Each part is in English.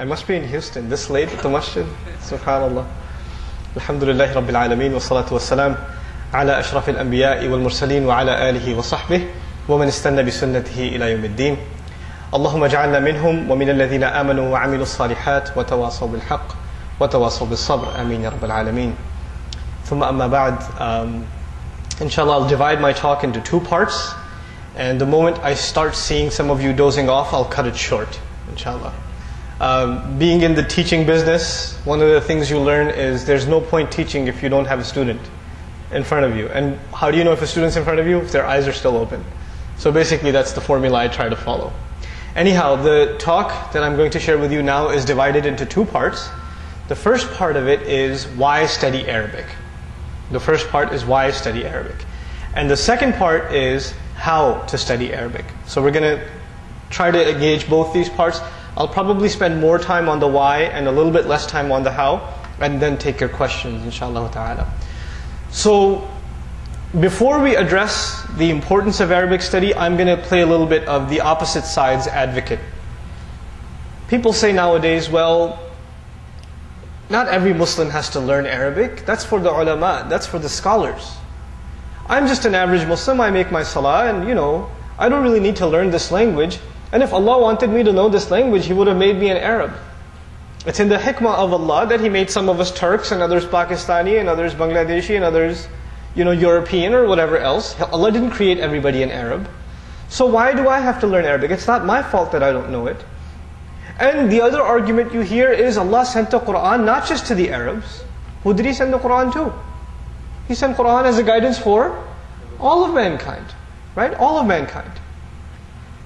I must be in Houston this late at the masjid. Subhanallah. Alhamdulillah Rabbil Alameen wa salatu wa salam ala ashraf al-anbiya'i wal mursaleen wa ala alihi wa sahbihi wa man istanna bi sunnatihi ila yawm al-din. اللهم اجعلنا منهم ومن الذين آمنوا وعملوا الصالحات وتواصوا بالحق وتواصوا بالصبر آمين يا رب العالمين ثم أما بعد um, Inshallah I'll divide my talk into two parts and the moment I start seeing some of you dozing off I'll cut it short Inshallah um, being in the teaching business, one of the things you learn is there's no point teaching if you don't have a student in front of you. And how do you know if a student's in front of you? If their eyes are still open. So basically, that's the formula I try to follow. Anyhow, the talk that I'm going to share with you now is divided into two parts. The first part of it is why study Arabic. The first part is why study Arabic. And the second part is how to study Arabic. So we're going to try to engage both these parts. I'll probably spend more time on the why and a little bit less time on the how, and then take your questions, inshallah ta'ala. So, before we address the importance of Arabic study, I'm going to play a little bit of the opposite side's advocate. People say nowadays, well, not every Muslim has to learn Arabic. That's for the ulama, that's for the scholars. I'm just an average Muslim, I make my salah, and you know, I don't really need to learn this language. And if Allah wanted me to know this language, He would have made me an Arab. It's in the hikmah of Allah that He made some of us Turks and others Pakistani and others Bangladeshi and others, you know, European or whatever else. Allah didn't create everybody an Arab. So why do I have to learn Arabic? It's not my fault that I don't know it. And the other argument you hear is Allah sent the Quran not just to the Arabs. Who did He send the Quran to? He sent Quran as a guidance for all of mankind. Right? All of mankind.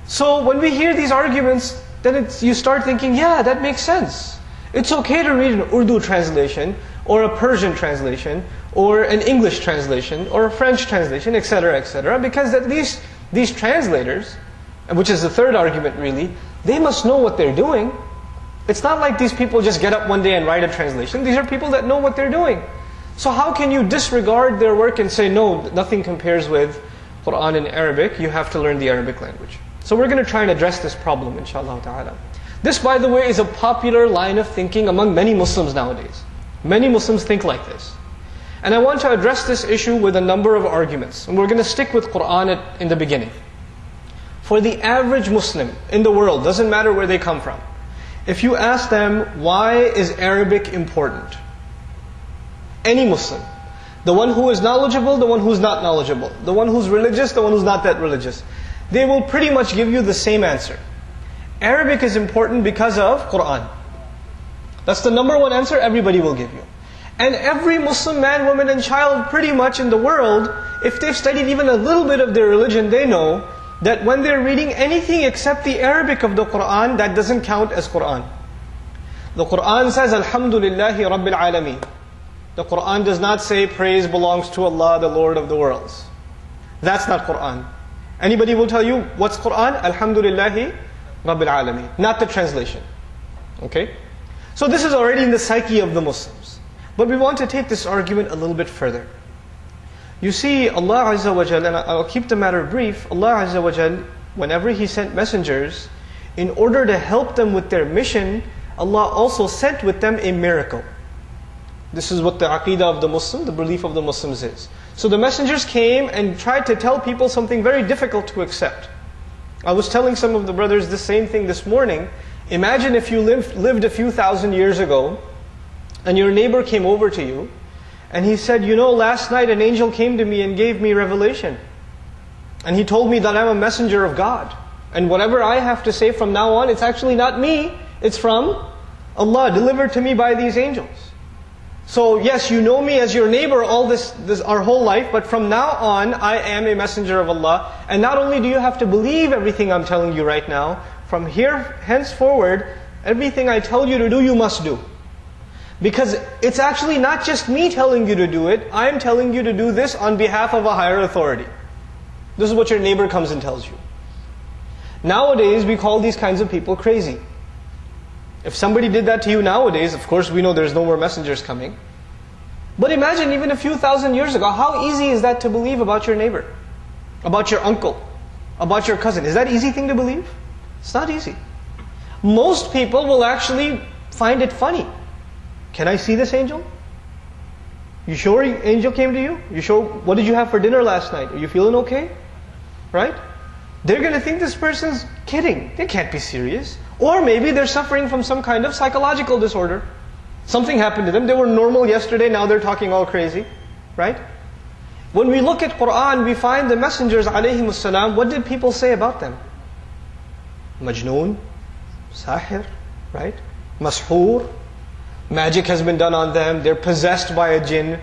So when we hear these arguments, then you start thinking, yeah, that makes sense. It's okay to read an Urdu translation, or a Persian translation, or an English translation, or a French translation, etc., etc., because at least these translators, which is the third argument really, they must know what they're doing. It's not like these people just get up one day and write a translation. These are people that know what they're doing. So how can you disregard their work and say, no, nothing compares with Quran in Arabic, you have to learn the Arabic language. So we're going to try and address this problem, inshallah ta'ala. This, by the way, is a popular line of thinking among many Muslims nowadays. Many Muslims think like this. And I want to address this issue with a number of arguments. And we're going to stick with Quran in the beginning. For the average Muslim in the world, doesn't matter where they come from, if you ask them, why is Arabic important? Any Muslim, the one who is knowledgeable, the one who's not knowledgeable, the one who's religious, the one who's not that religious they will pretty much give you the same answer. Arabic is important because of Quran. That's the number one answer everybody will give you. And every Muslim man, woman, and child pretty much in the world, if they've studied even a little bit of their religion, they know that when they're reading anything except the Arabic of the Quran, that doesn't count as Quran. The Quran says, Alhamdulillahi Rabbil Alameen. The Quran does not say praise belongs to Allah, the Lord of the worlds. That's not Quran. Anybody will tell you what's Quran? Alhamdulillahi Rabbil Alameen. Not the translation. Okay? So this is already in the psyche of the Muslims. But we want to take this argument a little bit further. You see, Allah Azza wa Jal, and I'll keep the matter brief, Allah Azza wa Jal, whenever He sent messengers, in order to help them with their mission, Allah also sent with them a miracle. This is what the aqidah of the Muslim, the belief of the Muslims is. So the messengers came and tried to tell people something very difficult to accept. I was telling some of the brothers the same thing this morning. Imagine if you lived, lived a few thousand years ago and your neighbor came over to you and he said, You know, last night an angel came to me and gave me revelation. And he told me that I'm a messenger of God. And whatever I have to say from now on, it's actually not me, it's from Allah, delivered to me by these angels. So yes, you know me as your neighbor all this, this our whole life, but from now on, I am a messenger of Allah. And not only do you have to believe everything I'm telling you right now, from here henceforward, everything I tell you to do, you must do. Because it's actually not just me telling you to do it, I'm telling you to do this on behalf of a higher authority. This is what your neighbor comes and tells you. Nowadays, we call these kinds of people crazy. If somebody did that to you nowadays, of course we know there's no more messengers coming. But imagine even a few thousand years ago, how easy is that to believe about your neighbor? About your uncle? About your cousin? Is that easy thing to believe? It's not easy. most people will actually find it funny. Can I see this angel? You sure angel came to you? You sure what did you have for dinner last night? Are you feeling okay? Right? They're going to think this person's kidding. They can't be serious. Or maybe they're suffering from some kind of psychological disorder. Something happened to them. They were normal yesterday, now they're talking all crazy. Right? When we look at Quran, we find the messengers, alayhi what did people say about them? Majnoon, Sahir, right? Mashur, magic has been done on them, they're possessed by a jinn,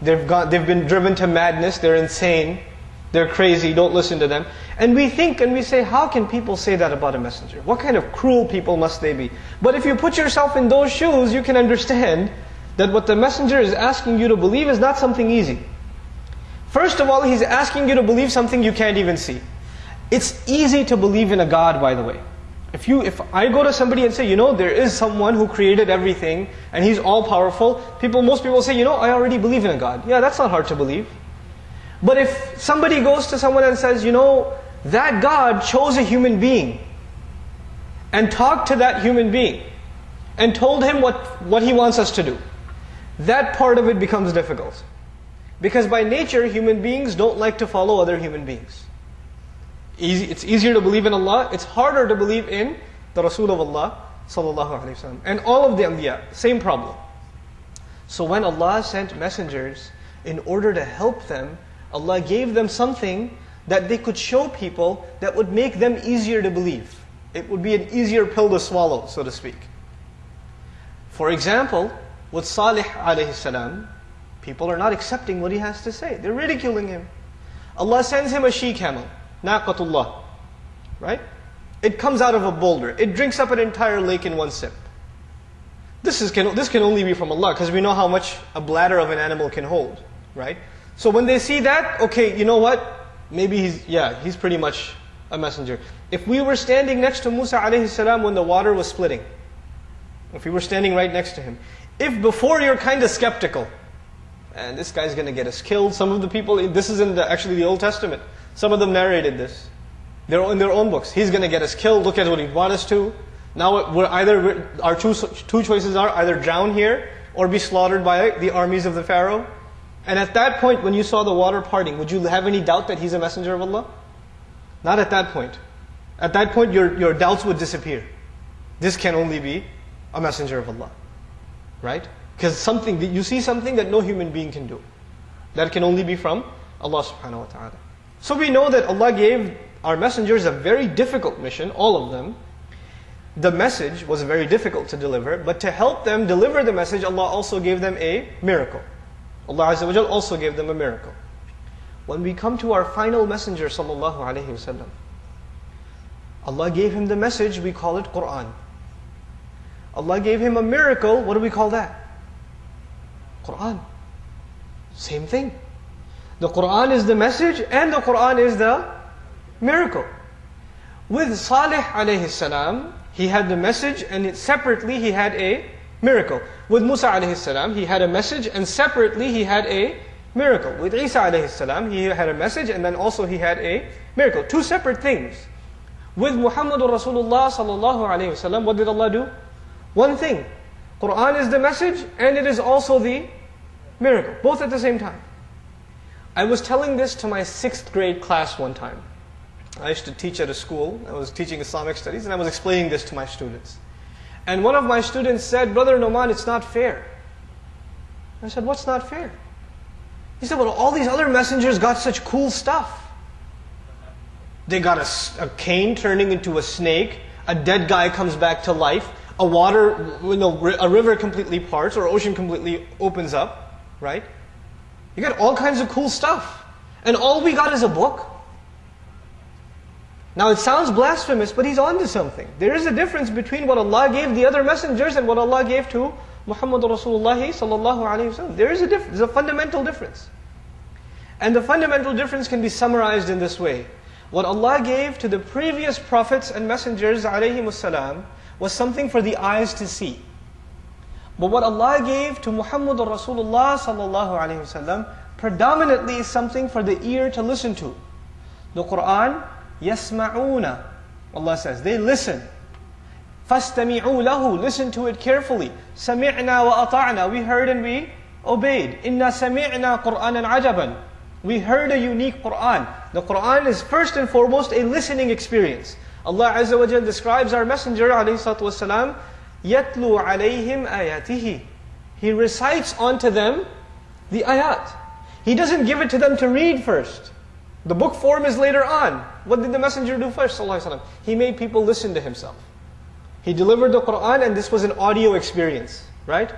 they've, got, they've been driven to madness, they're insane, they're crazy, don't listen to them. And we think and we say, how can people say that about a messenger? What kind of cruel people must they be? But if you put yourself in those shoes, you can understand that what the messenger is asking you to believe is not something easy. First of all, he's asking you to believe something you can't even see. It's easy to believe in a God, by the way. If you, if I go to somebody and say, you know, there is someone who created everything and he's all powerful, people, most people say, you know, I already believe in a God. Yeah, that's not hard to believe. But if somebody goes to someone and says, you know, that God chose a human being and talked to that human being and told him what, what he wants us to do, that part of it becomes difficult. Because by nature, human beings don't like to follow other human beings. Easy, it's easier to believe in Allah, it's harder to believe in the Rasul of Allah wasallam. And all of the Anbiya, same problem. So when Allah sent messengers, in order to help them, Allah gave them something that they could show people that would make them easier to believe. It would be an easier pill to swallow, so to speak. For example, with Salih alayhi salam, people are not accepting what he has to say. They're ridiculing him. Allah sends him a she camel. Naqatullah. Right? It comes out of a boulder. It drinks up an entire lake in one sip. This, is, can, this can only be from Allah because we know how much a bladder of an animal can hold. Right? So when they see that, okay, you know what? Maybe he's, yeah, he's pretty much a messenger. If we were standing next to Musa alayhi salam when the water was splitting, if we were standing right next to him, if before you're kind of skeptical, and this guy's going to get us killed, some of the people, this is in the, actually the Old Testament, some of them narrated this. They're in their own books. He's going to get us killed. Look at what he brought us to. Now we're either our two two choices are either drown here or be slaughtered by the armies of the Pharaoh. And at that point, when you saw the water parting, would you have any doubt that he's a messenger of Allah? Not at that point. At that point, your, your doubts would disappear. This can only be a messenger of Allah. Right? Because something, you see something that no human being can do. That can only be from Allah subhanahu wa ta'ala. So we know that Allah gave our messengers a very difficult mission, all of them. The message was very difficult to deliver, but to help them deliver the message, Allah also gave them a miracle. Allah Azza wa also gave them a miracle. When we come to our final messenger, sallallahu alaihi wasallam, Allah gave him the message, we call it Quran. Allah gave him a miracle, what do we call that? Quran. Same thing. The Quran is the message and the Quran is the miracle. With Salih alayhi salam, he had the message and separately he had a miracle. With Musa alayhi salam, he had a message and separately he had a miracle. With Isa alayhi salam, he had a message and then also he had a miracle. Two separate things. With Muhammad Rasulullah sallallahu alayhi wasallam, what did Allah do? One thing. Quran is the message and it is also the miracle. Both at the same time. I was telling this to my sixth grade class one time. I used to teach at a school. I was teaching Islamic studies, and I was explaining this to my students. And one of my students said, Brother Noman, it's not fair. I said, What's not fair? He said, Well, all these other messengers got such cool stuff. They got a, a cane turning into a snake, a dead guy comes back to life, a water, you know, a river completely parts, or ocean completely opens up, right? You got all kinds of cool stuff. And all we got is a book. Now it sounds blasphemous, but he's onto something. There is a difference between what Allah gave the other messengers and what Allah gave to Muhammad Rasulullah sallallahu alaihi wasallam. There is a there's a fundamental difference. And the fundamental difference can be summarized in this way. What Allah gave to the previous prophets and messengers alayhi was something for the eyes to see. But what Allah gave to Muhammad Rasulullah sallallahu alaihi wasallam predominantly is something for the ear to listen to. The Quran, yasma'una, Allah says, they listen. فَاسْتَمِعُوا لَهُ Listen to it carefully. سَمِعْنَا وَأَطَعْنَا We heard and we obeyed. إِنَّا سَمِعْنَا قُرْآنًا عَجَبًا We heard a unique Qur'an. The Qur'an is first and foremost a listening experience. Allah Azza wa Jal describes our Messenger والسلام, يَتْلُو عَلَيْهِمْ آيَاتِهِ He recites onto them the ayat. He doesn't give it to them to read first. The book form is later on. What did the Messenger do first? He made people listen to himself. He delivered the Quran and this was an audio experience, right?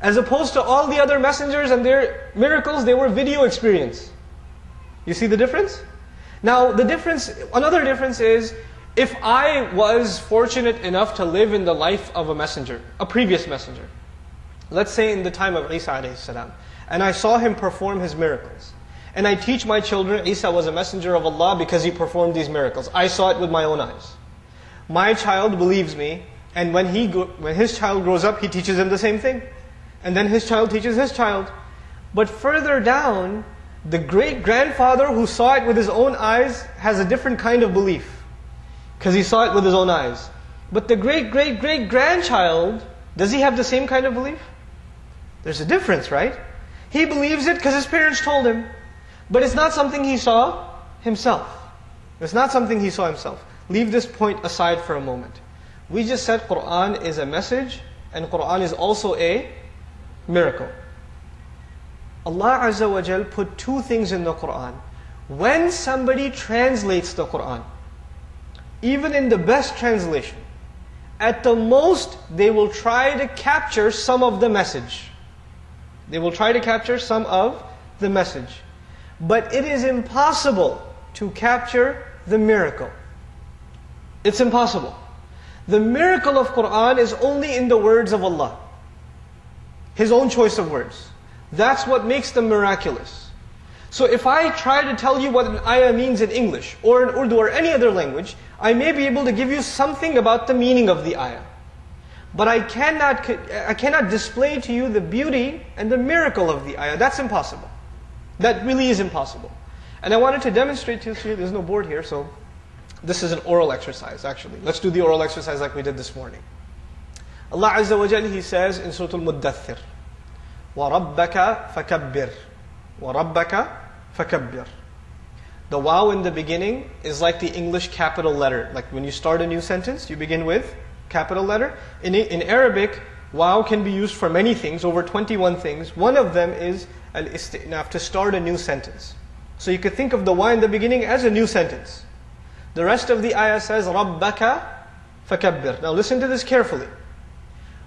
As opposed to all the other messengers and their miracles, they were video experience. You see the difference? Now, the difference, another difference is, if I was fortunate enough to live in the life of a messenger, a previous messenger, let's say in the time of Isa and I saw him perform his miracles, and I teach my children Isa was a messenger of Allah because he performed these miracles. I saw it with my own eyes. My child believes me, and when, he when his child grows up, he teaches him the same thing. And then his child teaches his child. But further down, the great grandfather who saw it with his own eyes has a different kind of belief. Because he saw it with his own eyes. But the great great great grandchild, does he have the same kind of belief? There's a difference, right? He believes it because his parents told him. But it's not something he saw himself. It's not something he saw himself. Leave this point aside for a moment. We just said Quran is a message and Quran is also a miracle. Allah Azza wa Jal put two things in the Quran. When somebody translates the Quran, even in the best translation, at the most they will try to capture some of the message. They will try to capture some of the message. But it is impossible to capture the miracle. It's impossible. The miracle of Quran is only in the words of Allah. His own choice of words. That's what makes them miraculous. So if I try to tell you what an ayah means in English, or in Urdu, or any other language, I may be able to give you something about the meaning of the ayah. But I cannot, I cannot display to you the beauty and the miracle of the ayah. That's impossible. That really is impossible. And I wanted to demonstrate to you, there's no board here, so this is an oral exercise actually. Let's do the oral exercise like we did this morning. Allah Azza wa Jalla, He says in Surah Al-Muddathir, وَرَبَّكَ فَكَبِّرْ وَرَبَّكَ فَكَبِّرْ The wow in the beginning is like the English capital letter. Like when you start a new sentence, you begin with capital letter. In, in Arabic, wow can be used for many things, over 21 things. One of them is al-istinaf, to start a new sentence. So you could think of the Y in the beginning as a new sentence. The rest of the ayah says, Rabbaka fakabbir. Now listen to this carefully.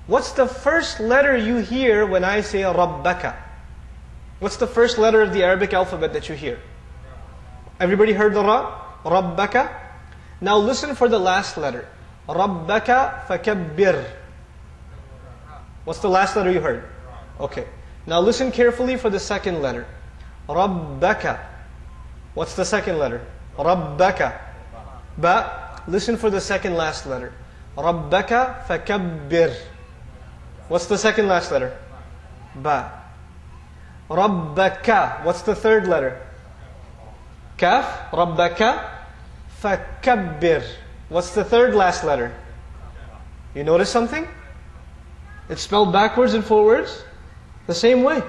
What's the first letter you hear when I say Rabbaka? What's the first letter of the Arabic alphabet that you hear? Everybody heard the Ra? Rabbaka. Now listen for the last letter. Rabbaka fakabbir. What's the last letter you heard? Okay. Now listen carefully for the second letter. Rabbaka. What's the second letter? Rabbaka. Ba. Listen for the second last letter. Rabbaka fakabbir. What's the second last letter? Ba. Rabbaka. What's the third letter? Kaf. Rabbaka fakabbir. What's the third last letter? You notice something? It's spelled backwards and forwards the same way.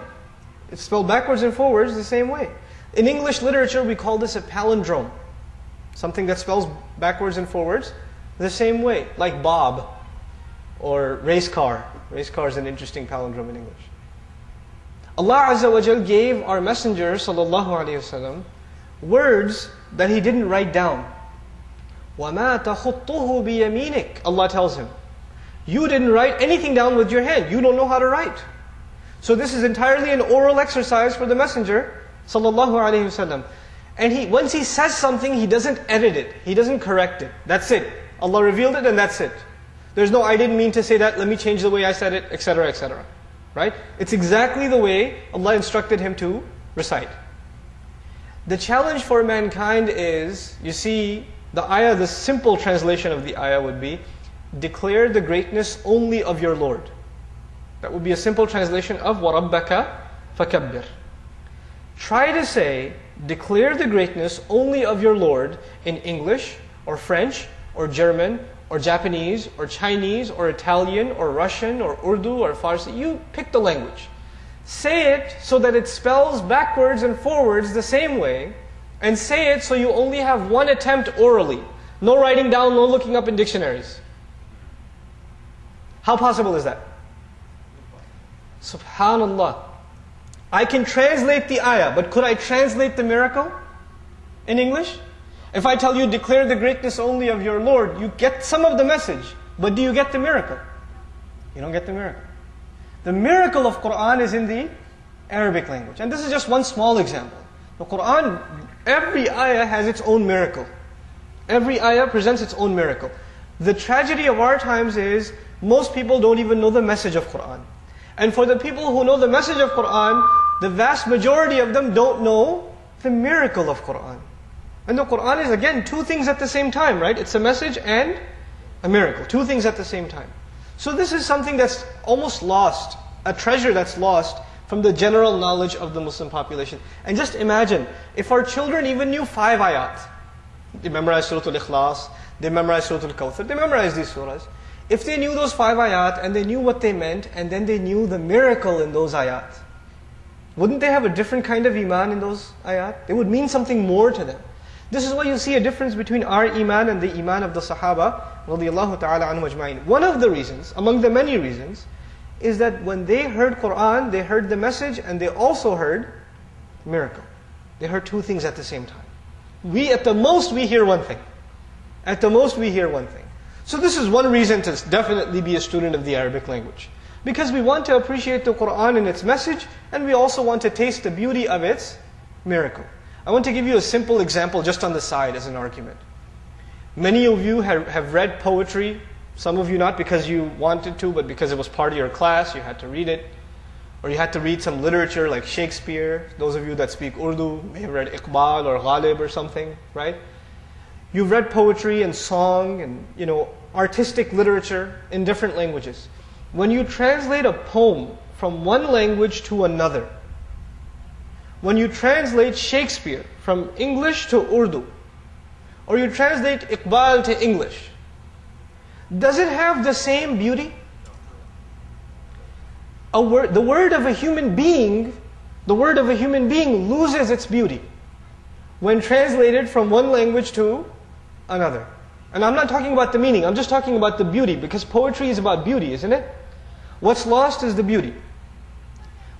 It's spelled backwards and forwards the same way. In English literature, we call this a palindrome. Something that spells backwards and forwards the same way, like Bob or race car. Race car is an interesting palindrome in English. Allah Azza wa Jal gave our Messenger sallallahu alaihi wasallam words that he didn't write down. وَمَا تَخُطُّهُ بِيَمِينِكَ Allah tells him, you didn't write anything down with your hand. You don't know how to write. So this is entirely an oral exercise for the Messenger, sallallahu alaihi wasallam. And he, once he says something, he doesn't edit it. He doesn't correct it. That's it. Allah revealed it and that's it. There's no, I didn't mean to say that, let me change the way I said it, etc., etc. Right? It's exactly the way Allah instructed him to recite. The challenge for mankind is, you see, the ayah, the simple translation of the ayah would be, declare the greatness only of your Lord. That would be a simple translation of وَرَبَّكَ فَكَبِّرْ Try to say, declare the greatness only of your Lord in English, or French, or German, or Japanese or Chinese or Italian or Russian or Urdu or Farsi. You pick the language. Say it so that it spells backwards and forwards the same way, and say it so you only have one attempt orally. No writing down, no looking up in dictionaries. How possible is that? Subhanallah. I can translate the ayah, but could I translate the miracle in English? If I tell you, declare the greatness only of your Lord, you get some of the message, but do you get the miracle? You don't get the miracle. The miracle of Quran is in the Arabic language. And this is just one small example. The Quran, every ayah has its own miracle. Every ayah presents its own miracle. The tragedy of our times is most people don't even know the message of Quran. And for the people who know the message of Quran, the vast majority of them don't know the miracle of Quran. And the Quran is again two things at the same time, right? It's a message and a miracle. Two things at the same time. So this is something that's almost lost, a treasure that's lost from the general knowledge of the Muslim population. And just imagine, if our children even knew five ayat, they memorize Surah Al-Ikhlas, they memorize Surah Al-Kawthar, they memorize these surahs. If they knew those five ayat and they knew what they meant and then they knew the miracle in those ayat, wouldn't they have a different kind of iman in those ayat? They would mean something more to them. This is why you see a difference between our iman and the iman of the Sahaba ta'ala anhu ajma'in. One of the reasons, among the many reasons, is that when they heard Quran, they heard the message and they also heard miracle. They heard two things at the same time. We, at the most, we hear one thing. At the most, we hear one thing. So this is one reason to definitely be a student of the Arabic language. Because we want to appreciate the Quran and its message, and we also want to taste the beauty of its miracle. I want to give you a simple example just on the side as an argument. Many of you have, read poetry, some of you not because you wanted to, but because it was part of your class, you had to read it. Or you had to read some literature like Shakespeare. Those of you that speak Urdu may have read Iqbal or Ghalib or something, right? You've read poetry and song and, you know, artistic literature in different languages. When you translate a poem from one language to another, when you translate Shakespeare from English to Urdu, or you translate Iqbal to English, does it have the same beauty? A word, the word of a human being, the word of a human being loses its beauty when translated from one language to another. And I'm not talking about the meaning, I'm just talking about the beauty, because poetry is about beauty, isn't it? What's lost is the beauty.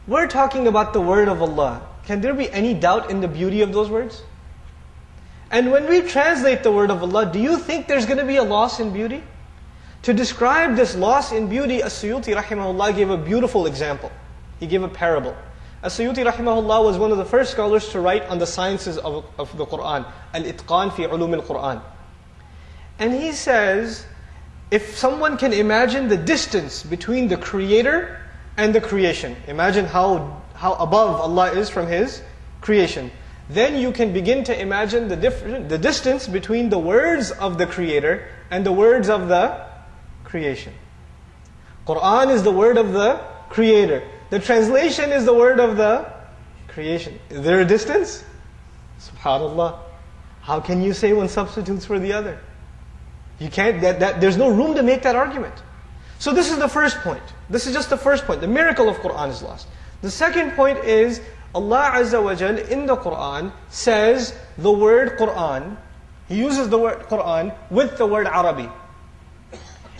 We're talking about the word of Allah. Can there be any doubt in the beauty of those words? And when we translate the word of Allah, do you think there's going to be a loss in beauty? To describe this loss in beauty, As-Suyuti rahimahullah gave a beautiful example. He gave a parable. As-Suyuti rahimahullah was one of the first scholars to write on the sciences of, of the Quran, Al-Itqan fi ulum al-Quran. And he says, if someone can imagine the distance between the creator and the creation, imagine how how above Allah is from His creation. Then you can begin to imagine the, the distance between the words of the Creator and the words of the creation. Quran is the word of the Creator. The translation is the word of the creation. Is there a distance? Subhanallah. How can you say one substitutes for the other? You can't, that, that, there's no room to make that argument. So this is the first point. This is just the first point. The miracle of Quran is lost. The second point is Allah Azza wa Jal in the Quran says the word Quran, He uses the word Quran with the word Arabi.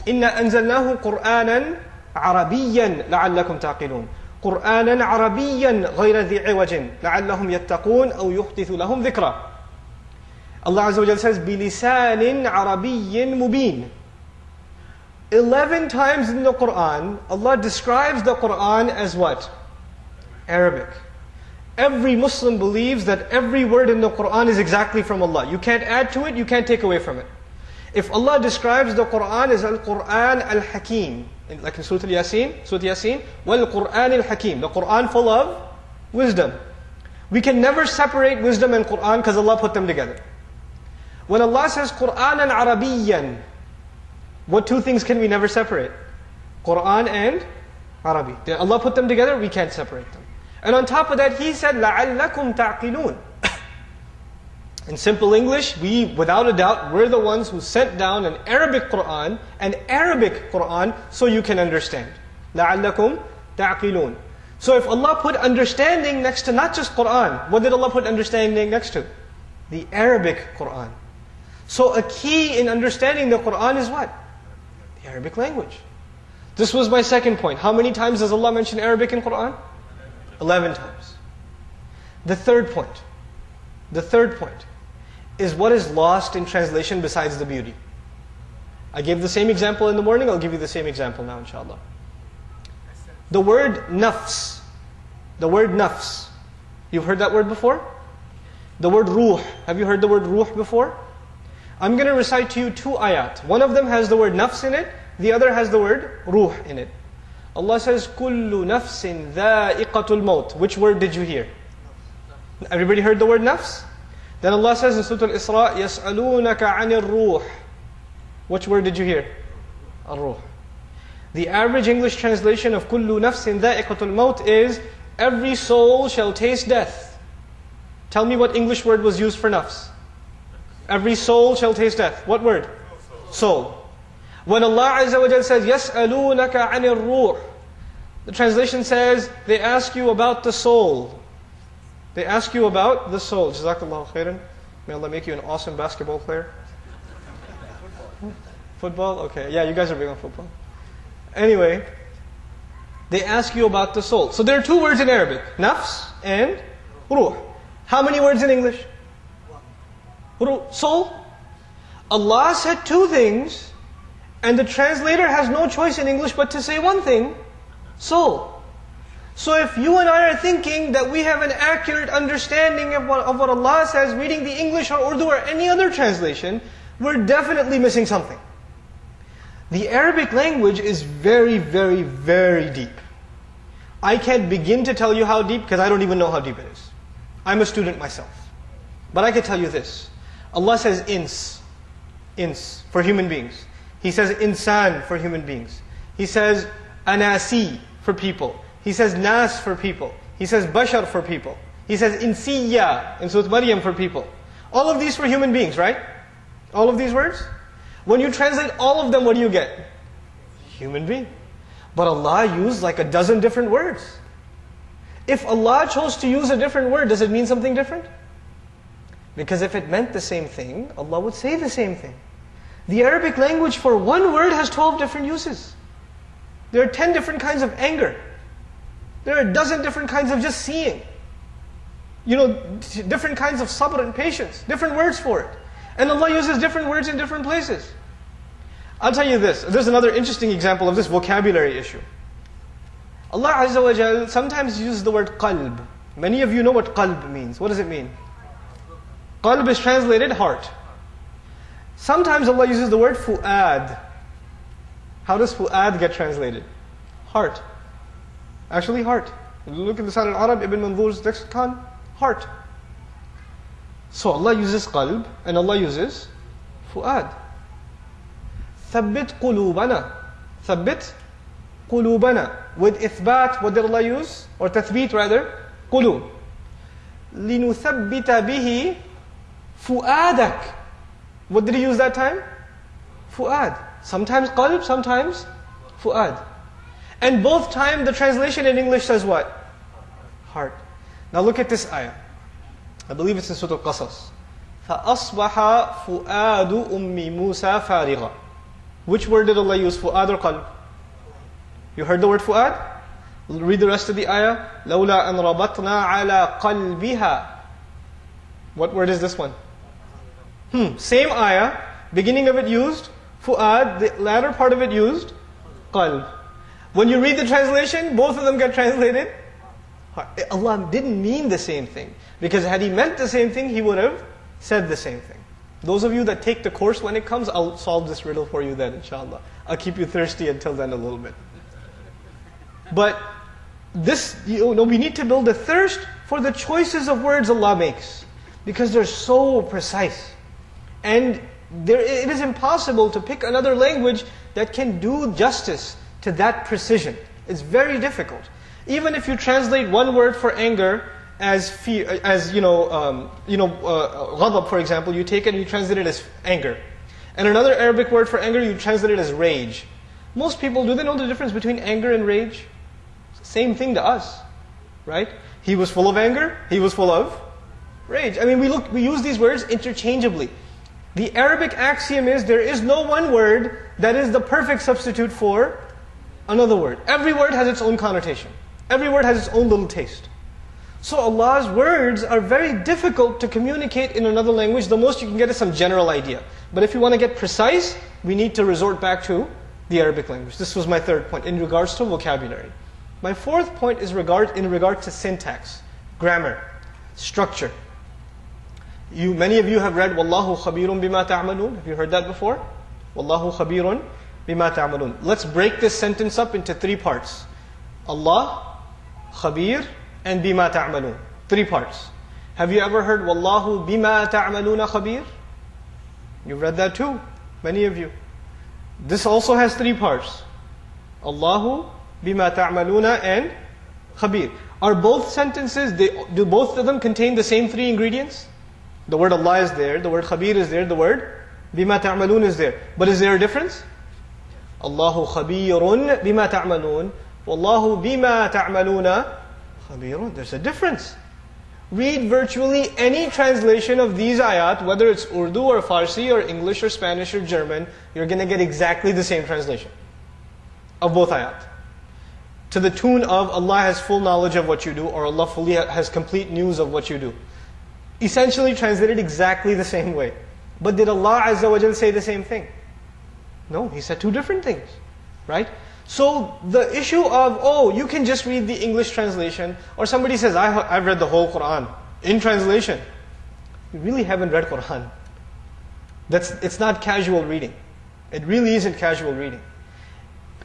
إِنَّا أَنزَلْنَاهُ قُرْآنًا عَرَبِيًّا لَعَلَّكُمْ تَعْقِلُونَ قرآنا عربيا غير ذي عوج لعلهم يتقون أو يحدث لهم ذكرا Allah Azza wa Jal says بلسان عربي مبين 11 times in the Quran Allah describes the Quran as what? Arabic. Every Muslim believes that every word in the Quran is exactly from Allah. You can't add to it, you can't take away from it. If Allah describes the Quran as Al-Quran Al-Hakim, like in Surah Al-Yasin, Surah Yasin, well Quran Al-Hakim, the Quran full of wisdom. We can never separate wisdom and Quran because Allah put them together. When Allah says Quran and Arabiyan, what two things can we never separate? Quran and Arabi. Did Allah put them together? We can't separate them. And on top of that, he said, لَعَلَّكُمْ تَعْقِلُونَ In simple English, we, without a doubt, we're the ones who sent down an Arabic Quran, an Arabic Quran, so you can understand. لَعَلَّكُمْ تَعْقِلُونَ So if Allah put understanding next to not just Quran, what did Allah put understanding next to? The Arabic Quran. So a key in understanding the Quran is what? The Arabic language. This was my second point. How many times does Allah mention Arabic in Quran? Eleven times. The third point. The third point is what is lost in translation besides the beauty. I gave the same example in the morning, I'll give you the same example now, inshallah. The word nafs. The word nafs. You've heard that word before? The word ruh. Have you heard the word ruh before? I'm going to recite to you two ayat. One of them has the word nafs in it, the other has the word ruh in it. Allah says, كُلُّ نَفْسٍ ذَائِقَةُ الْمَوْتِ Which word did you hear? Everybody heard the word nafs? Then Allah says in Surah Al-Isra, يَسْأَلُونَكَ عَنِ الرُّوحِ Which word did you hear? Al-ruh. The average English translation of كُلُّ نَفْسٍ ذَائِقَةُ الْمَوْتِ is, Every soul shall taste death. Tell me what English word was used for nafs. Every soul shall taste death. What word? Soul. When Allah Azza wa says, يَسْأَلُونَكَ عَنِ الرُّوحِ The translation says, they ask you about the soul. They ask you about the soul. Jazakallah khairan. May Allah make you an awesome basketball player. Football? Okay. Yeah, you guys are big on football. Anyway, they ask you about the soul. So there are two words in Arabic. Nafs and ruh. How many words in English? Soul. Allah said two things, and the translator has no choice in English but to say one thing. Soul. So if you and I are thinking that we have an accurate understanding of what, of what Allah says, reading the English or Urdu or any other translation, we're definitely missing something. The Arabic language is very, very, very deep. I can't begin to tell you how deep because I don't even know how deep it is. I'm a student myself. But I can tell you this. Allah says ins, ins, for human beings. He says insan for human beings. He says anasi for people. He says nas for people. He says bashar for people. He says insiya in Surah Maryam for people. All of these for human beings, right? All of these words? When you translate all of them, what do you get? Human being. But Allah used like a dozen different words. If Allah chose to use a different word, does it mean something different? Because if it meant the same thing, Allah would say the same thing. The Arabic language for one word has 12 different uses. There are 10 different kinds of anger. There are a dozen different kinds of just seeing. You know, different kinds of sabr and patience, different words for it. And Allah uses different words in different places. I'll tell you this. There's another interesting example of this vocabulary issue. Allah Azza wa Jal sometimes uses the word qalb. Many of you know what qalb means. What does it mean? Qalb is translated heart. Sometimes Allah uses the word fu'ad. How does fu'ad get translated? Heart. Actually, heart. Look at the Lisan al-Arab, Ibn Manzur's lexicon, heart. So Allah uses qalb and Allah uses fu'ad. Thabbit qulubana. Thabbit qulubana. With ithbat, what did Allah use? Or tathbit rather, qulub. لِنُثَبِّتَ بِهِ fu'adak. What did he use that time? Fu'ad. Sometimes qalb, sometimes fu'ad. And both time the translation in English says what? Heart. Now look at this ayah. I believe it's in Surah Al-Qasas. فَأَصْبَحَ فُؤَادُ أُمِّ مُوسَى فَارِغًا Which word did Allah use? Fu'ad or qalb? You heard the word fu'ad? Read the rest of the ayah. لَوْلَا أَنْ رَبَطْنَا عَلَى قَلْبِهَا What word is this one? Hmm, same ayah. Beginning of it used fu'ad, the latter part of it used qalb. When you read the translation, both of them get translated. Allah didn't mean the same thing. Because had He meant the same thing, He would have said the same thing. Those of you that take the course when it comes, I'll solve this riddle for you then, inshallah. I'll keep you thirsty until then a little bit. But this, you know, we need to build a thirst for the choices of words Allah makes. Because they're so precise. And there, it is impossible to pick another language that can do justice to that precision. It's very difficult. Even if you translate one word for anger as fear, as you know, um, you know, uh, ghadab, for example, you take it and you translate it as anger. And another Arabic word for anger, you translate it as rage. Most people, do they know the difference between anger and rage? Same thing to us, right? He was full of anger, he was full of rage. I mean, we look, we use these words interchangeably. The Arabic axiom is there is no one word that is the perfect substitute for another word. Every word has its own connotation. Every word has its own little taste. So Allah's words are very difficult to communicate in another language. The most you can get is some general idea. But if you want to get precise, we need to resort back to the Arabic language. This was my third point in regards to vocabulary. My fourth point is regard, in regard to syntax, grammar, structure. You, many of you have read Wallahu khabirun bima ta'malun. Have you heard that before? Wallahu khabirun bima ta'malun. Let's break this sentence up into three parts. Allah, khabir, and bima ta'malun. Three parts. Have you ever heard Wallahu bima ta'maluna khabir? You've read that too, many of you. This also has three parts. Allahu bima ta'maluna and khabir. Are both sentences, they, do both of them contain the same three ingredients? The word Allah is there, the word khabir is there, the word bima ta'malun is there. But is there a difference? Allahu khabirun bima ta'malun. Wallahu bima ta'maluna khabirun. There's a difference. Read virtually any translation of these ayat, whether it's Urdu or Farsi or English or Spanish or German, you're going to get exactly the same translation of both ayat. To the tune of Allah has full knowledge of what you do, or Allah fully has complete news of what you do essentially translated exactly the same way. But did Allah Azza wa say the same thing? No, He said two different things. Right? So the issue of, oh, you can just read the English translation, or somebody says, I have read the whole Quran in translation. You really haven't read Quran. That's, it's not casual reading. It really isn't casual reading.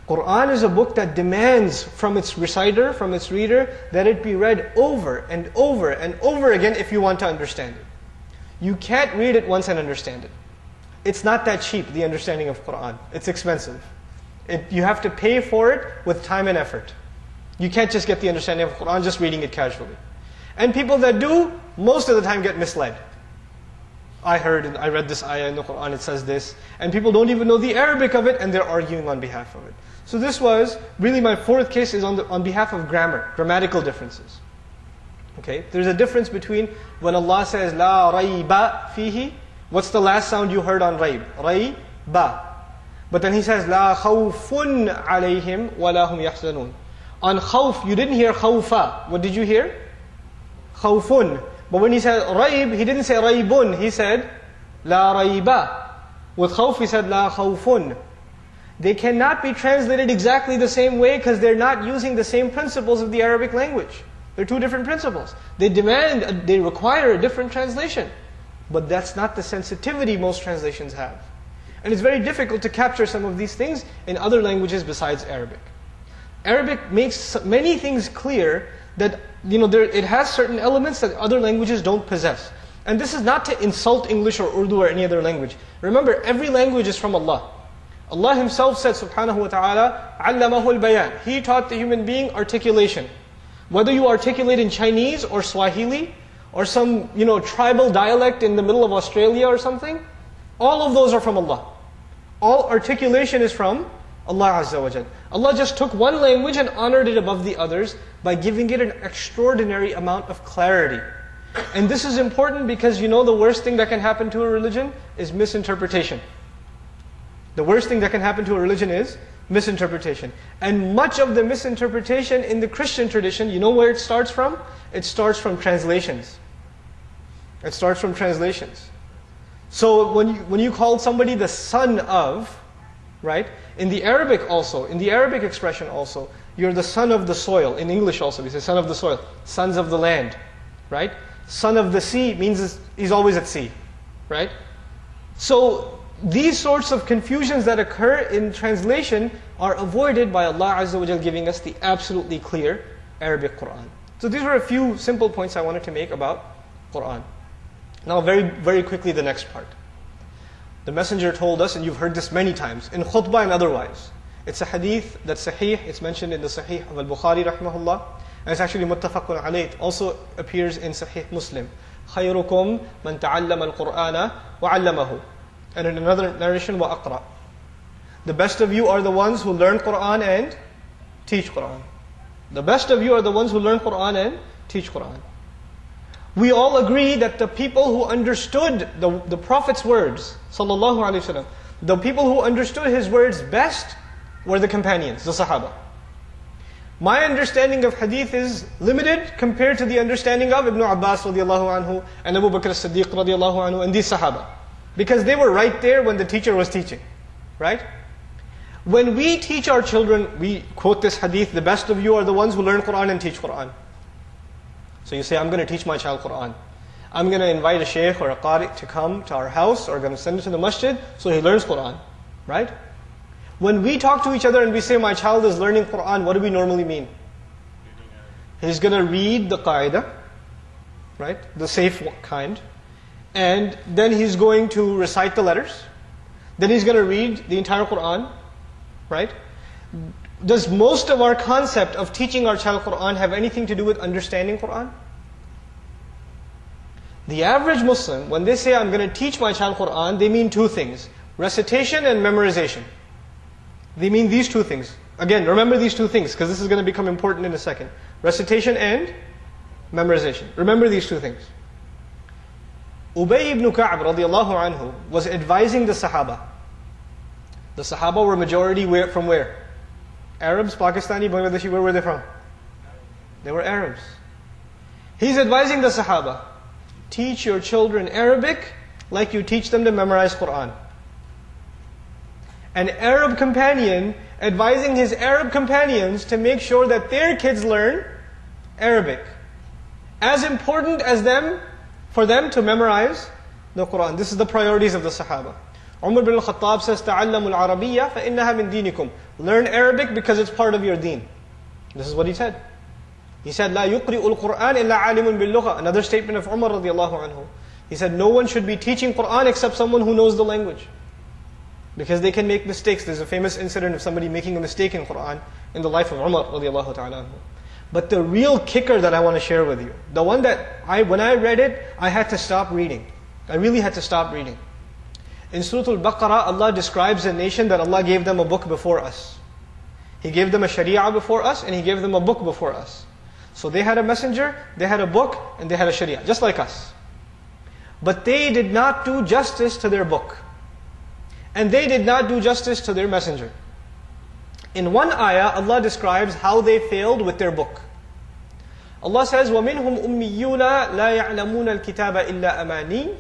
Quran is a book that demands from its reciter, from its reader, that it be read over and over and over again if you want to understand it. You can't read it once and understand it. It's not that cheap, the understanding of Quran. It's expensive. It, you have to pay for it with time and effort. You can't just get the understanding of Quran just reading it casually. And people that do, most of the time get misled. I heard, and I read this ayah in the Quran, it says this. And people don't even know the Arabic of it, and they're arguing on behalf of it. So this was, really my fourth case is on, the, on behalf of grammar, grammatical differences. Okay, there's a difference between when Allah says, La rayba fihi, what's the last sound you heard on rayb? Rayba. But then He says, La khawfun alayhim wa lahum yahzanun. On khawf, you didn't hear khawfa. What did you hear? Khawfun. But when He said rayb, He didn't say raybun. He said, La rayba. With khawf, He said, La khawfun. They cannot be translated exactly the same way because they're not using the same principles of the Arabic language. They're two different principles. They demand, uh, they require a different translation. But that's not the sensitivity most translations have. And it's very difficult to capture some of these things in other languages besides Arabic. Arabic makes many things clear that you know there, it has certain elements that other languages don't possess. And this is not to insult English or Urdu or any other language. Remember, every language is from Allah. Allah Himself said, subhanahu wa ta'ala, Allamahul Bayan. He taught the human being articulation. Whether you articulate in Chinese or Swahili or some you know tribal dialect in the middle of Australia or something, all of those are from Allah. All articulation is from Allah Azza wa Jal. Allah just took one language and honored it above the others by giving it an extraordinary amount of clarity. And this is important because you know the worst thing that can happen to a religion is misinterpretation. The worst thing that can happen to a religion is misinterpretation. And much of the misinterpretation in the Christian tradition, you know where it starts from? It starts from translations. It starts from translations. So when you, when you call somebody the son of, right? In the Arabic also, in the Arabic expression also, you're the son of the soil. In English also, we say son of the soil, sons of the land, right? Son of the sea means he's always at sea, right? So these sorts of confusions that occur in translation are avoided by Allah Azza wa giving us the absolutely clear Arabic Quran. So these were a few simple points I wanted to make about Quran. Now very, very quickly the next part. The Messenger told us, and you've heard this many times, in khutbah and otherwise. It's a hadith that's sahih, it's mentioned in the sahih of al-Bukhari rahimahullah. And it's actually muttafaqun alayh. It also appears in Sahih Muslim. خيركم من تعلم القرآن وعلمه. and in another narration, wa. The best of you are the ones who learn Quran and teach Quran. The best of you are the ones who learn Quran and teach Quran. We all agree that the people who understood the, the Prophet's words, sallallahu alaihi wasallam, the people who understood his words best were the companions, the Sahaba. My understanding of hadith is limited compared to the understanding of Ibn Abbas radiallahu anhu and Abu Bakr as-Siddiq radiallahu anhu and these Sahaba. Because they were right there when the teacher was teaching. Right? When we teach our children, we quote this hadith, the best of you are the ones who learn Quran and teach Quran. So you say, I'm going to teach my child Quran. I'm going to invite a sheikh or a qari to come to our house or going to send him to the masjid so he learns Quran. Right? When we talk to each other and we say, my child is learning Quran, what do we normally mean? He's going to read the qaida, right? The safe kind. And then he's going to recite the letters. Then he's going to read the entire Quran, right? Does most of our concept of teaching our child Quran have anything to do with understanding Quran? The average Muslim, when they say, I'm going to teach my child Quran, they mean two things recitation and memorization. They mean these two things. Again, remember these two things because this is going to become important in a second. Recitation and memorization. Remember these two things. Ubay ibn Ka'b radiallahu anhu was advising the Sahaba. The Sahaba were majority where, from where? Arabs, Pakistani, Bangladeshi, where were they from? They were Arabs. He's advising the Sahaba teach your children Arabic like you teach them to memorize Quran. An Arab companion advising his Arab companions to make sure that their kids learn Arabic. As important as them, for them to memorize the Quran. This is the priorities of the Sahaba. Umar bin al-Khattab says, تَعَلَّمُوا الْعَرَبِيَّةَ فَإِنَّهَا مِن دِينِكُمْ Learn Arabic because it's part of your deen. This is what he said. He said, لا يقرئ القرآن إلا عالم باللغة. Another statement of Umar radiallahu anhu. He said, no one should be teaching Quran except someone who knows the language. Because they can make mistakes. There's a famous incident of somebody making a mistake in Quran in the life of Umar radiallahu ta'ala anhu. But the real kicker that I want to share with you, the one that I, when I read it, I had to stop reading. I really had to stop reading. In Surah Al-Baqarah, Allah describes a nation that Allah gave them a book before us. He gave them a sharia before us, and He gave them a book before us. So they had a messenger, they had a book, and they had a sharia, just like us. But they did not do justice to their book. And they did not do justice to their messenger. In one ayah, Allah describes how they failed with their book. Allah says, وَمِنْهُمْ أُمِّيُّونَ لَا يَعْلَمُونَ الْكِتَابَ إِلَّا أَمَانِي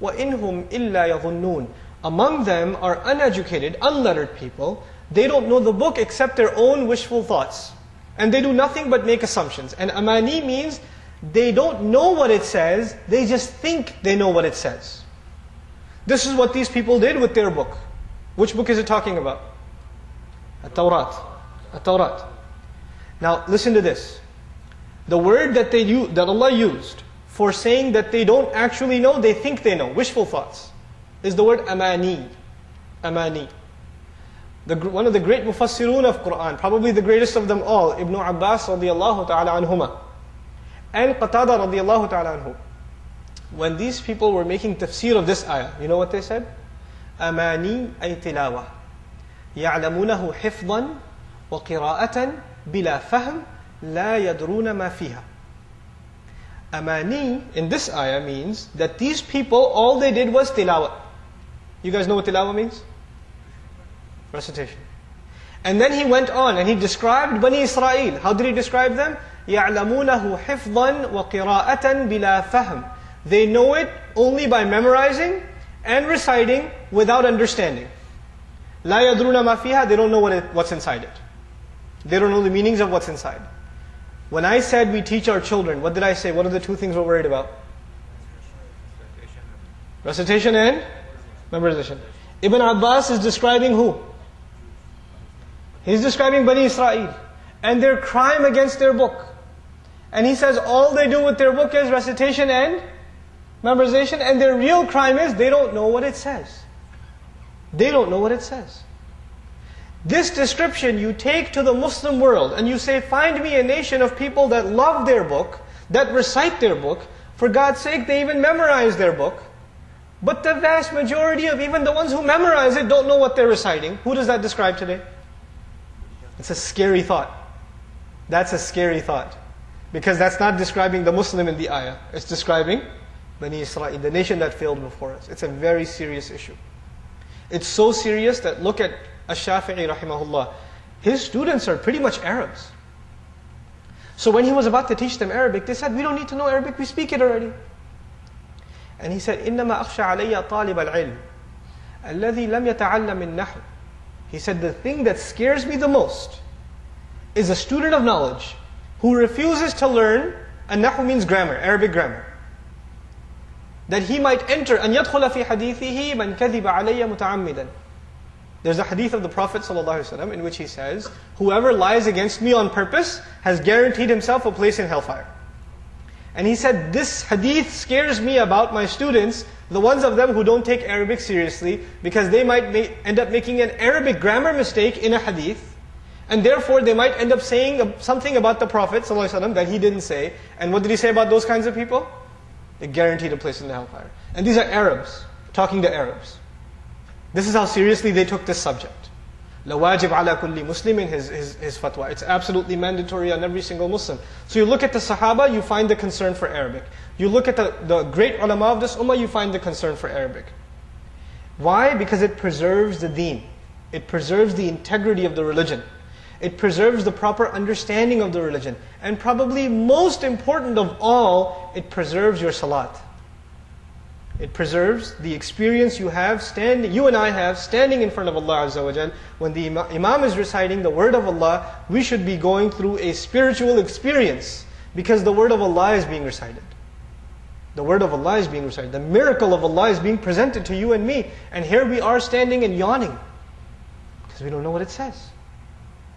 وَإِنْهُمْ إِلَّا يَظُنُّونَ Among them are uneducated, unlettered people. They don't know the book except their own wishful thoughts. And they do nothing but make assumptions. And amani means they don't know what it says, they just think they know what it says. This is what these people did with their book. Which book is it talking about? At-Tawrat. At-Tawrat. Now listen to this. The word that they that Allah used for saying that they don't actually know, they think they know, wishful thoughts, is the word amani. Amani. The, one of the great mufassirun of Quran, probably the greatest of them all, Ibn Abbas radiallahu ta'ala anhuma, and Qatada radiallahu ta'ala anhu. When these people were making tafsir of this ayah, you know what they said? Amani ay. يعلمونه حفظا وقراءة بلا فهم لا يدرون ما فيها. Amani in this ayah means that these people, all they did was tilawah. You guys know what tilawah means? Recitation. And then he went on and he described Bani Israel. How did he describe them? يَعْلَمُونَهُ حِفْظًا وَقِرَاءَةً بِلَا فَهْمٍ They know it only by memorizing and reciting without understanding. They don't know what it, what's inside it. They don't know the meanings of what's inside. When I said we teach our children, what did I say? What are the two things we're worried about? Recitation and memorization. Ibn Abbas is describing who? He's describing Bani Israel and their crime against their book. And he says all they do with their book is recitation and memorization, and their real crime is they don't know what it says. They don't know what it says. This description you take to the Muslim world and you say, find me a nation of people that love their book, that recite their book. For God's sake, they even memorize their book. But the vast majority of even the ones who memorize it don't know what they're reciting. Who does that describe today? It's a scary thought. That's a scary thought. Because that's not describing the Muslim in the ayah. It's describing Bani Israel, the nation that failed before us. It's a very serious issue. It's so serious that look at Ash-Shafi'i rahimahullah. His students are pretty much Arabs. So when he was about to teach them Arabic, they said, we don't need to know Arabic, we speak it already. And he said, إِنَّمَا أَخْشَى عَلَيَّ طَالِبَ الْعِلْمِ الَّذِي لَمْ يَتَعَلَّمِ النَّحْوِ He said, the thing that scares me the most is a student of knowledge who refuses to learn, and nahu means grammar, Arabic grammar. That he might enter, أن يدخل في حديثه من كذب علي متعمدا there's a hadith of the Prophet ﷺ in which he says, Whoever lies against me on purpose has guaranteed himself a place in hellfire. And he said, This hadith scares me about my students, the ones of them who don't take Arabic seriously, because they might end up making an Arabic grammar mistake in a hadith, and therefore they might end up saying something about the Prophet ﷺ that he didn't say. And what did he say about those kinds of people? They're guaranteed a place in the hellfire. And these are Arabs talking to Arabs. This is how seriously they took this subject. La wajib ala kulli muslimin, his, his, his fatwa. It's absolutely mandatory on every single Muslim. So you look at the Sahaba, you find the concern for Arabic. You look at the, the great ulama of this ummah, you find the concern for Arabic. Why? Because it preserves the deen. It preserves the integrity of the religion. It preserves the proper understanding of the religion. And probably most important of all, it preserves your salat. It preserves the experience you have standing, you and I have standing in front of Allah Azza wa. When the Imam is reciting the word of Allah, we should be going through a spiritual experience because the word of Allah is being recited. The word of Allah is being recited. The miracle of Allah is being presented to you and me. And here we are standing and yawning because we don't know what it says.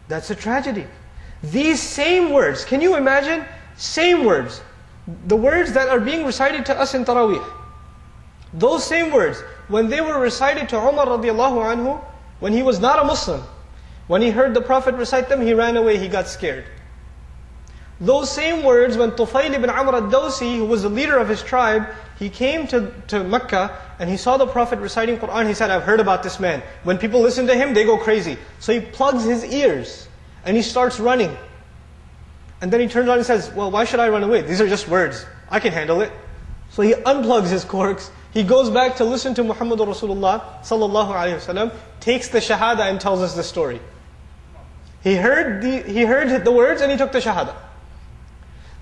That's a tragedy. These same words, can you imagine? Same words. The words that are being recited to us in Taraweeh. Those same words, when they were recited to Umar radiallahu anhu, when he was not a Muslim, when he heard the Prophet recite them, he ran away, he got scared. Those same words, when Tufayl ibn Amr al-Dawsi, who was the leader of his tribe, he came to, to Mecca and he saw the Prophet reciting Quran. He said, I've heard about this man. When people listen to him, they go crazy. So he plugs his ears and he starts running. And then he turns around and says, Well, why should I run away? These are just words. I can handle it. So he unplugs his corks he goes back to listen to Muhammad Rasulullah sallallahu alaihi wasallam, takes the shahada and tells us the story. He heard the, he heard the words and he took the shahada.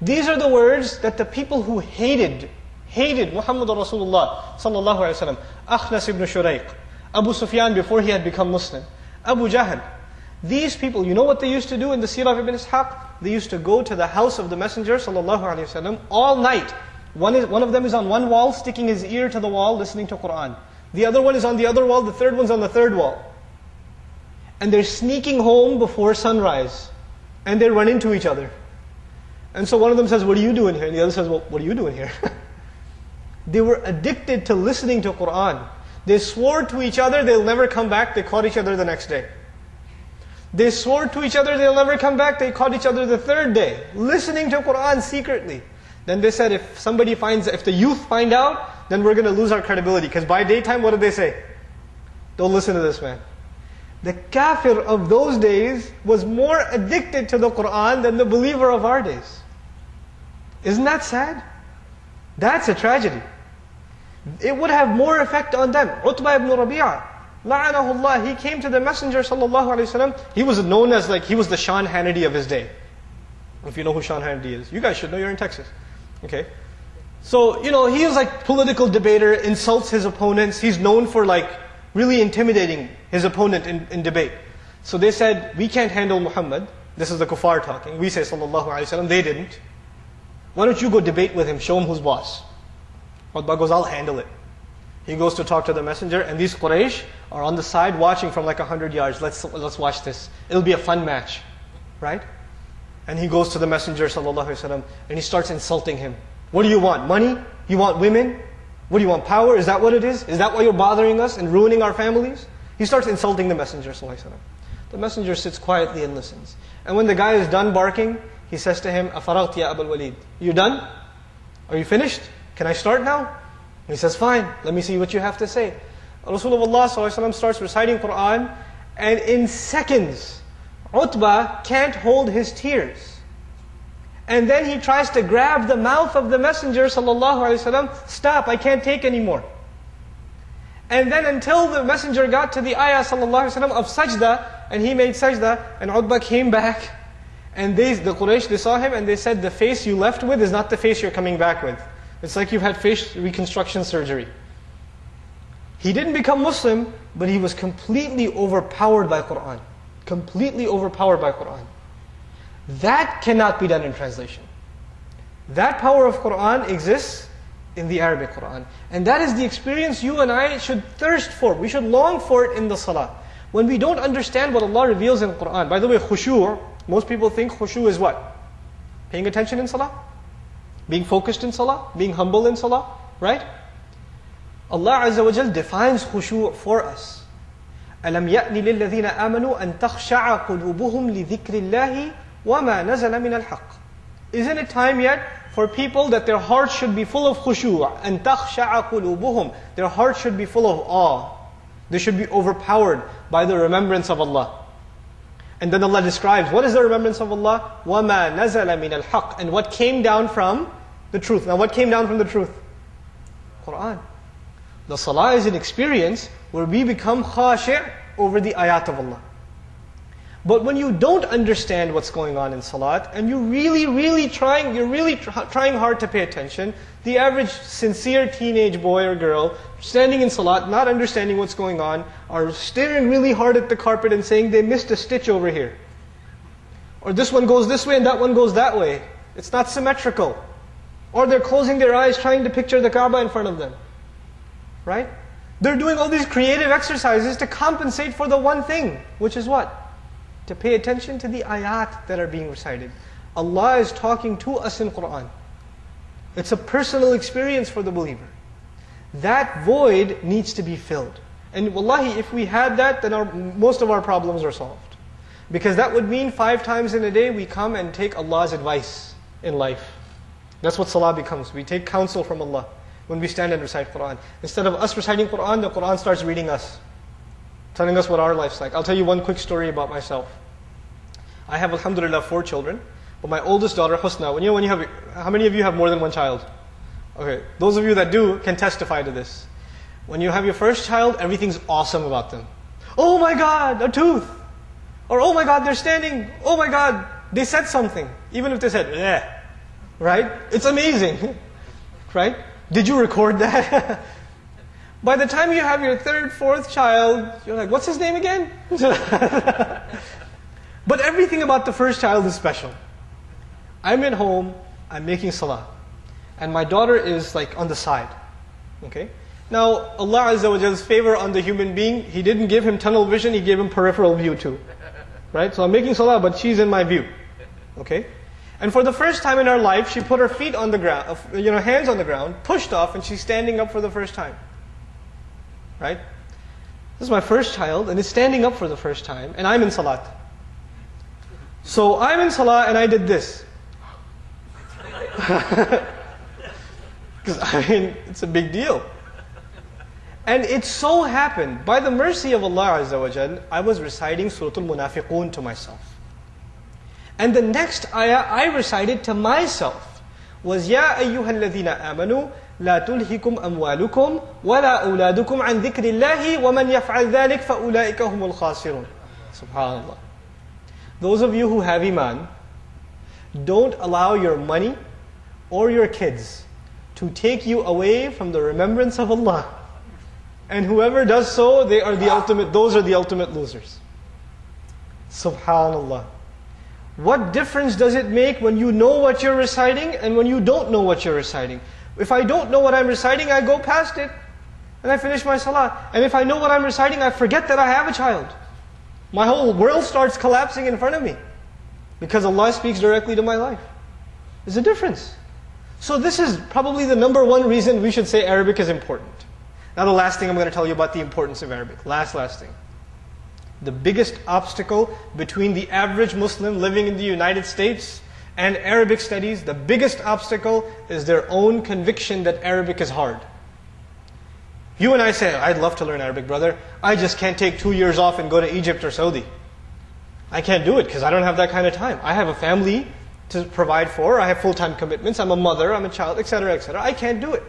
These are the words that the people who hated, hated Muhammad Rasulullah sallallahu alaihi wasallam, Akhnas ibn Shuraiq, Abu Sufyan before he had become Muslim, Abu Jahl. These people, you know what they used to do in the Sirah of Ibn Ishaq? They used to go to the house of the Messenger sallallahu alaihi wasallam all night one, is, one of them is on one wall, sticking his ear to the wall, listening to Quran. The other one is on the other wall, the third one's on the third wall. And they're sneaking home before sunrise. And they run into each other. And so one of them says, What are you doing here? And the other says, Well, what are you doing here? they were addicted to listening to Quran. They swore to each other they'll never come back. They caught each other the next day. They swore to each other they'll never come back. They caught each other the third day, listening to Quran secretly. Then they said, if somebody finds, if the youth find out, then we're going to lose our credibility. Because by daytime, what did they say? Don't listen to this man. The kafir of those days was more addicted to the Quran than the believer of our days. Isn't that sad? That's a tragedy. It would have more effect on them. Utbah ibn Rabi'ah, la'anahullah, he came to the Messenger sallallahu alaihi wasallam. He was known as like, he was the Sean Hannity of his day. If you know who Sean Hannity is. You guys should know, you're in Texas. Okay? So, you know, he is like political debater, insults his opponents. He's known for like really intimidating his opponent in, in debate. So they said, we can't handle Muhammad. This is the kuffar talking. We say sallallahu alayhi wasallam. They didn't. Why don't you go debate with him, show him who's boss? Utbah goes, I'll handle it. He goes to talk to the messenger, and these Quraysh are on the side watching from like 100 yards. Let's, let's watch this. It'll be a fun match. Right? And he goes to the Messenger وسلم, and he starts insulting him. What do you want? Money? You want women? What do you want? Power? Is that what it is? Is that why you're bothering us and ruining our families? He starts insulting the Messenger. وسلم. The messenger sits quietly and listens. And when the guy is done barking, he says to him, أَفَرَغْتِ يَا أَبَا الْوَلِيدِ You done? Are you finished? Can I start now? He says, fine, let me see what you have to say. Rasulullah starts reciting Quran, and in seconds, Utbah can't hold his tears. And then he tries to grab the mouth of the Messenger Stop, I can't take anymore. And then until the Messenger got to the ayah of sajda, and he made sajda, and Utbah came back, and they, the Quraysh, they saw him and they said, the face you left with is not the face you're coming back with. It's like you've had face reconstruction surgery. He didn't become Muslim, but he was completely overpowered by Quran. Completely overpowered by Quran. That cannot be done in translation. That power of Quran exists in the Arabic Quran. And that is the experience you and I should thirst for. We should long for it in the Salah. When we don't understand what Allah reveals in Quran. By the way, khushu', most people think khushu' is what? Paying attention in Salah? Being focused in Salah? Being humble in Salah? Right? Allah Azza wa Jal defines khushu' for us. أَلَمْ يَأْنِ لِلَّذِينَ آمَنُوا أَن تَخْشَعَ قُلُوبُهُمْ لِذِكْرِ اللَّهِ وَمَا نَزَلَ مِنَ الْحَقِّ Isn't it time yet for people that their hearts should be full of khushu' and تَخْشَعَ قُلُوبُهُمْ Their hearts should be full of awe. They should be overpowered by the remembrance of Allah. And then Allah describes, what is the remembrance of Allah? وَمَا نَزَلَ مِنَ الْحَقِّ And what came down from the truth. Now what came down from the truth? Quran. The salah is an experience where we become khashi' over the ayat of Allah. But when you don't understand what's going on in salat, and you're really, really trying, you're really tr- trying hard to pay attention, the average sincere teenage boy or girl standing in salat, not understanding what's going on, are staring really hard at the carpet and saying they missed a stitch over here. Or this one goes this way and that one goes that way. It's not symmetrical. Or they're closing their eyes trying to picture the Kaaba in front of them. Right? They're doing all these creative exercises to compensate for the one thing, which is what? To pay attention to the ayat that are being recited. Allah is talking to us in Quran. It's a personal experience for the believer. That void needs to be filled. And wallahi, if we had that, then our, most of our problems are solved. Because that would mean five times in a day we come and take Allah's advice in life. That's what salah becomes. We take counsel from Allah when we stand and recite Quran. Instead of us reciting Quran, the Quran starts reading us, telling us what our life's like. I'll tell you one quick story about myself. I have, alhamdulillah, four children. But my oldest daughter, Husna, when you when you have, how many of you have more than one child? Okay, those of you that do can testify to this. When you have your first child, everything's awesome about them. Oh my God, a tooth! Or oh my God, they're standing. Oh my God, they said something. Even if they said, yeah, right? It's amazing, right? Did you record that? By the time you have your third, fourth child, you're like, what's his name again? but everything about the first child is special. I'm at home, I'm making salah. And my daughter is like on the side. Okay? Now, Allah Azza wa Jall's favor on the human being, He didn't give him tunnel vision, He gave him peripheral view too. Right? So I'm making salah, but she's in my view. Okay? And for the first time in her life, she put her feet on the ground, uh, you know, hands on the ground, pushed off, and she's standing up for the first time. Right? This is my first child, and it's standing up for the first time, and I'm in salat. So I'm in salah, and I did this. Because, I mean, it's a big deal. And it so happened, by the mercy of Allah Azza wa Jal, I was reciting Surah Al-Munafiqun to myself. And the next ayah I recited to myself was, Ya ayyuha alladhina amanu, لا تلهكم أموالكم ولا أولادكم عن ذكر الله ومن يفعل ذلك فأولئك هم الخاسرون Subhanallah. those of you who have iman, don't allow your money or your kids to take you away from the remembrance of Allah. And whoever does so, they are the ultimate, those are the ultimate losers. Subhanallah. What difference does it make when you know what you're reciting and when you don't know what you're reciting? If I don't know what I'm reciting, I go past it and I finish my salah. And if I know what I'm reciting, I forget that I have a child. My whole world starts collapsing in front of me because Allah speaks directly to my life. There's a difference. So this is probably the number one reason we should say Arabic is important. Now the last thing I'm going to tell you about the importance of Arabic. Last, last thing. The biggest obstacle between the average Muslim living in the United States and Arabic studies, the biggest obstacle is their own conviction that Arabic is hard. You and I say, I'd love to learn Arabic, brother. I just can't take two years off and go to Egypt or Saudi. I can't do it because I don't have that kind of time. I have a family to provide for. I have full-time commitments. I'm a mother. I'm a child, etc., etc. I can't do it.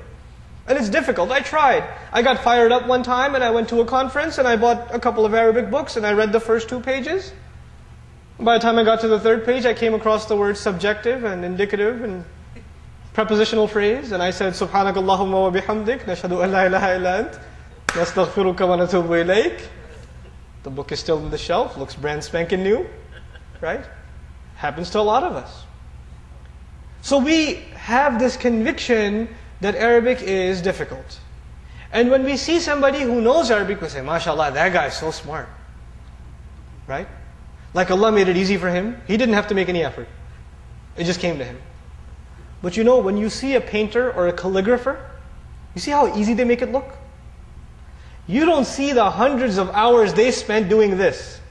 And it's difficult. I tried. I got fired up one time and I went to a conference and I bought a couple of Arabic books and I read the first two pages. By the time I got to the third page, I came across the words subjective and indicative and prepositional phrase and I said, Subhanak Allahumma wa bihamdik, nashadu an la ilaha illa ant, nastaghfiruka wa natubu ilayk. The book is still on the shelf, looks brand spanking new, right? Happens to a lot of us. So we have this conviction that Arabic is difficult. And when we see somebody who knows Arabic, we say, MashaAllah, that guy is so smart. Right? Like Allah made it easy for him. He didn't have to make any effort. It just came to him. But you know, when you see a painter or a calligrapher, you see how easy they make it look? You don't see the hundreds of hours they spent doing this.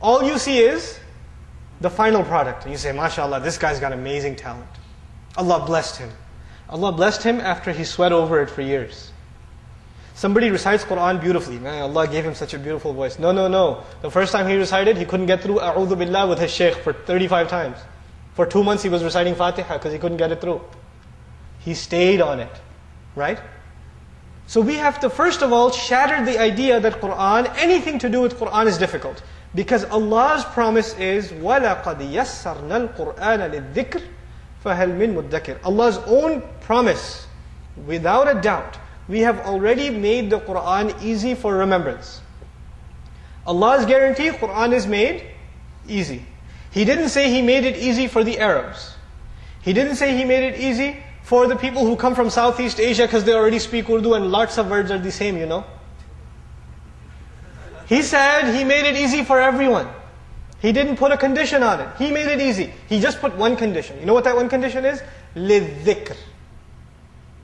All you see is the final product. And you say, MashaAllah, this guy's got amazing talent. Allah blessed him. Allah blessed him after he sweat over it for years. Somebody recites Quran beautifully. Man, Allah gave him such a beautiful voice. No, no, no. The first time he recited, he couldn't get through A'udhu Billah with his shaykh for 35 times. For two months he was reciting Fatiha because he couldn't get it through. He stayed on it. Right? So we have to first of all shatter the idea that Quran, anything to do with Quran is difficult. Because Allah's promise is, وَلَقَدْ يَسَّرْنَا الْقُرْآنَ لِلذِّكْرِ فَهَلْ مِن مُدَّكِرٍ Allah's own promise, without a doubt, we have already made the Quran easy for remembrance. Allah's guarantee, Quran is made easy. He didn't say He made it easy for the Arabs. He didn't say He made it easy for the people who come from Southeast Asia because they already speak Urdu and lots of words are the same, you know. He said He made it easy for everyone. He didn't put a condition on it. He made it easy. He just put one condition. You know what that one condition is? لِلذِّكْر.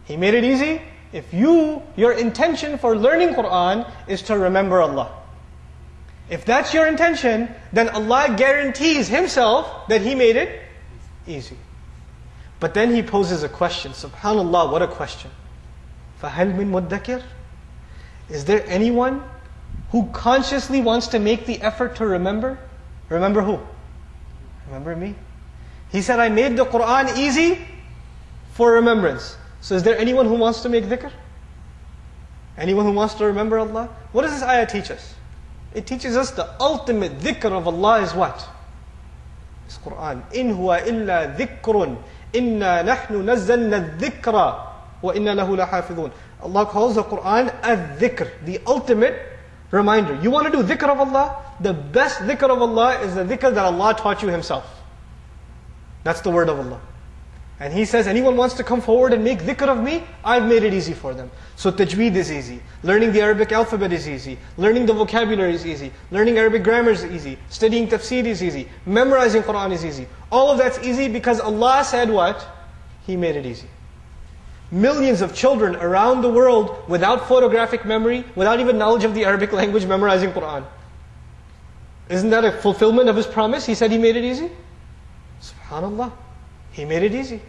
He made it easy. If you, your intention for learning Quran is to remember Allah. If that's your intention, then Allah guarantees Himself that He made it easy. But then He poses a question. Subhanallah, what a question. فَهَلْ مِن مُدَّكِرٍ Is there anyone who consciously wants to make the effort to remember? Remember who? Remember me? He said, I made the Quran easy for remembrance. So is there anyone who wants to make dhikr? Anyone who wants to remember Allah? What does this ayah teach us? It teaches us the ultimate dhikr of Allah is what? It's Quran. Huwa illa dhikrun. Inna nahnu nazzalna dhikra wa inna lahu lahafidhun. Allah calls the Quran a dhikr, the ultimate reminder. You want to do dhikr of Allah? The best dhikr of Allah is the dhikr that Allah taught you Himself. That's the word of Allah. And He says, anyone wants to come forward and make dhikr of me? I've made it easy for them. So tajweed is easy. Learning the Arabic alphabet is easy. Learning the vocabulary is easy. Learning Arabic grammar is easy. Studying tafsir is easy. Memorizing Quran is easy. All of that's easy because Allah said what? He made it easy. Millions of children around the world without photographic memory, without even knowledge of the Arabic language, memorizing Quran. Isn't that a fulfillment of His promise? He said He made it easy. Subhanallah. He made it easy.